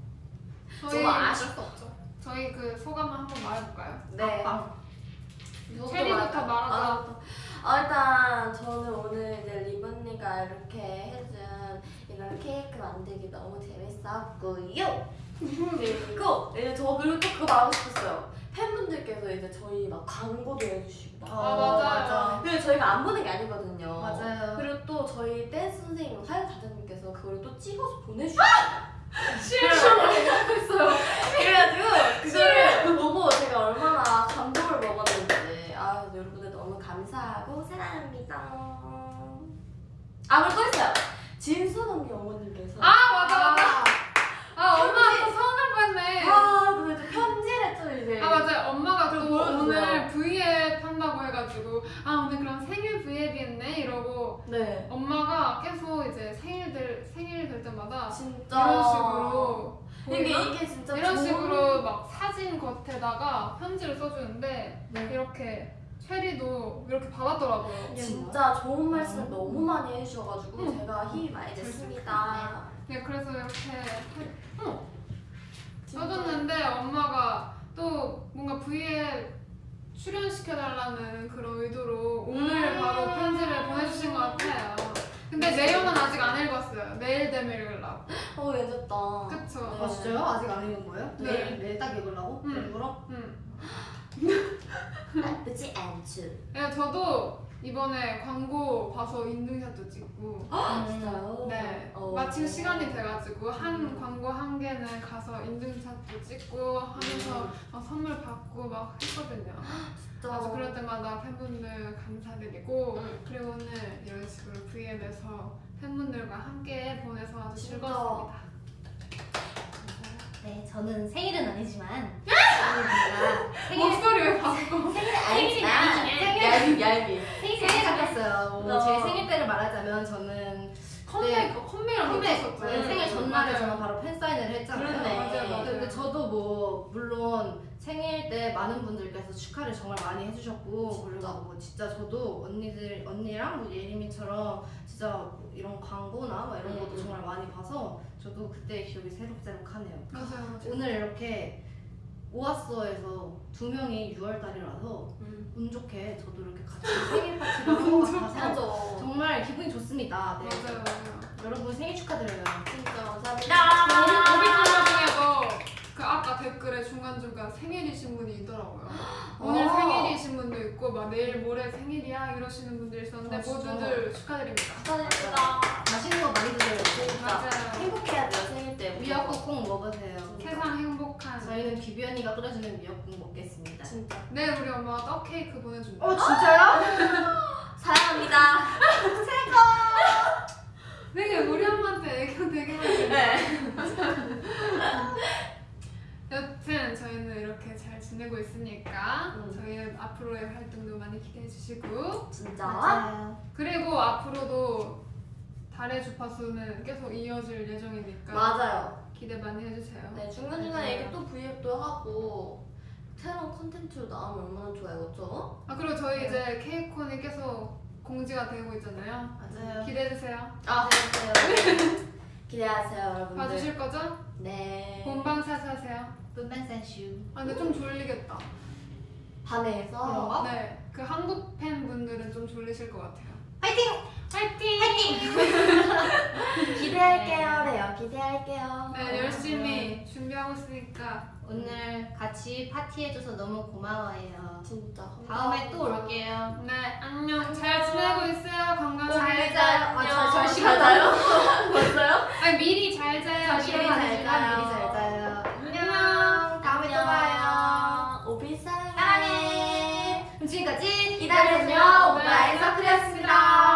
저희, 없죠. 저희 그 소감을 한번 말해볼까요? 네. 빵. 체리부터 말하자. 아, 일단 저는 오늘 이제 리본니가 이렇게 해준 이런 케이크 만들기 너무 재밌었고요. 그리고 이제 저 그리고 또 그거 말하고 싶었어요. 팬분들께서 이제 저희 막 광고도 해주시고 막. 아, 맞아요. 근데 저희가 안 보는 게 아니거든요. 맞아요. 그리고 또 저희 댄스 선생님 화요 다장님께서 그걸 또 찍어서 보내주셨어요. 실수했어요. 그래가지고 그거를 보고 제가 얼마나 감동을 먹었는지 아 감사하고 사랑합니다. 아 그리고 또 있어요. 진선 언니 어머님께서 아, 맞아, 맞아. 아, 엄마 또 서운할 뻔했네. 아 이제 편지를 또 이제 아 맞아요 엄마가 또 좀. 오늘 V앱 한다고 해가지고 아 오늘 그럼 생일 V앱이었네 이러고 네 엄마가 계속 이제 생일들 생일 될 때마다 진짜 이런 식으로 이게? 이게 진짜 이런 좋은- 식으로 막 사진 겉에다가 편지를 써주는데 네. 이렇게 체리도 이렇게 받았더라고요. 이게 진짜 좋은 말씀 음. 너무 많이 해주셔가지고 음. 제가 힘이 많이 됐습니다. 네, 그래서 이렇게 해- 어. 써줬는데 엄마가 또 뭔가 V에 출연시켜달라는 그런 의도로 오늘 음. 바로 편지를 보내주신 것 같아요. 근데 내용은 아직 안 읽었어요. 내일 되면 읽으려고. 어 괜찮다. 그쵸? 아 진짜요? 아직 안 읽은 거예요? 네. 내일 내일 딱 읽으려고? 음. 일부러? 응. 나쁘지 않죠. 네, 저도 이번에 광고 봐서 인증샷도 찍고 아 진짜요? 네 어. 마침 시간이 돼가지고 한 광고 한 개는 가서 인증샷도 찍고 하면서 막 선물 받고 막 했거든요. 진짜. 그래서 그럴 때마다 팬분들 감사드리고 응. 그리고 오늘 이런 식으로 VM에서 팬분들과 함께 보내서 아주 진짜. 즐거웠습니다. 네, 저는 생일은 아니지만. 생일 목소리 왜 바꿔? 생일이 아니지만 얄미 얄미. 생일 잡혔어요. 뭐 어. 제 생일 때를 말하자면 저는 컴백 컴백이랑 컴백. 네, 생일 전날에 맞아요. 저는 바로 팬 사인회를 했잖아요. 그러네. 맞아요, 맞아요. 근데 저도 뭐 물론 생일 때 많은 분들께서 축하를 정말 많이 해주셨고 진짜. 그리고 뭐 진짜 저도 언니들 언니랑 뭐 예림이처럼 진짜 뭐 이런 광고나 막 이런 것도 음. 정말 많이 봐서 저도 그때 기억이 새록새록하네요. 맞아요. 오늘 이렇게 오아스어에서 두 명이 6월 달이라서 음. 운 좋게 저도 이렇게 같이 생일 파티를 한것 같아서. 정말 기분이 좋습니다. 네. 맞아요. 맞아요. 여러분 생일 축하드려요. 진짜 감사합니다. 중에도 그 아까 댓글에 중간중간 생일이신 분이 있더라고요. 분도 있고 막 내일 모레 생일이야 이러시는 분들 있었는데 아? 모두들 축하드립니다. 감사합니다. 맛있는 거 많이 드세요. 진짜 맞아요. 행복해야 돼요 생일 때. 미역국 꼭 먹으세요. 세상 행복한. 저희는 귀비 언니가 끓여주는 미역국 먹겠습니다. 진짜. 내일 우리 엄마가 떡 케이크 보내준다. 어 진짜요? 사랑합니다. 되게 우리 엄마한테 애교 되게 많이. 네. 여튼 저희는 이렇게 잘 지내고 있으니까 음. 저희 앞으로의 활동도 많이 기대해 주시고 진짜. 맞아요. 그리고 앞으로도 달의 주파수는 계속 이어질 예정이니까 맞아요. 기대 많이 해주세요. 네 중간중간에 이렇게 또 브이앱도 하고 새로운 콘텐츠로 나오면 얼마나 좋아요, 그렇죠? 아 그리고 저희 이제 케이콘이 계속 공지가 되고 있잖아요. 맞아요. 기대해 주세요. 아 기대하세요. 기대하세요, 여러분들. 봐주실 거죠? 네. 본방 사수 하세요. 분반센슈. 아 근데 좀 졸리겠다. 반에서 그런가? 네, 그 한국 팬분들은 좀 졸리실 것 같아요. 파이팅! 화이팅! 기대할게요, 레요. 기대할게요. 네, 열심히 준비하고 있으니까 오늘 같이 파티해줘서 너무 고마워요. 진짜. 다음에 또 올게요. 네, 안녕. 잘 지내고 있어요. 건강하게. 잘 자- 자요. 아, 잘- 잘잘 시간 자요? 벌써요? 아니, 미리 잘 자요. 미리 미리 잘잘 자요. 미리. 잘 자요. 지금까지 기다려주며 오빠의 서클이었습니다.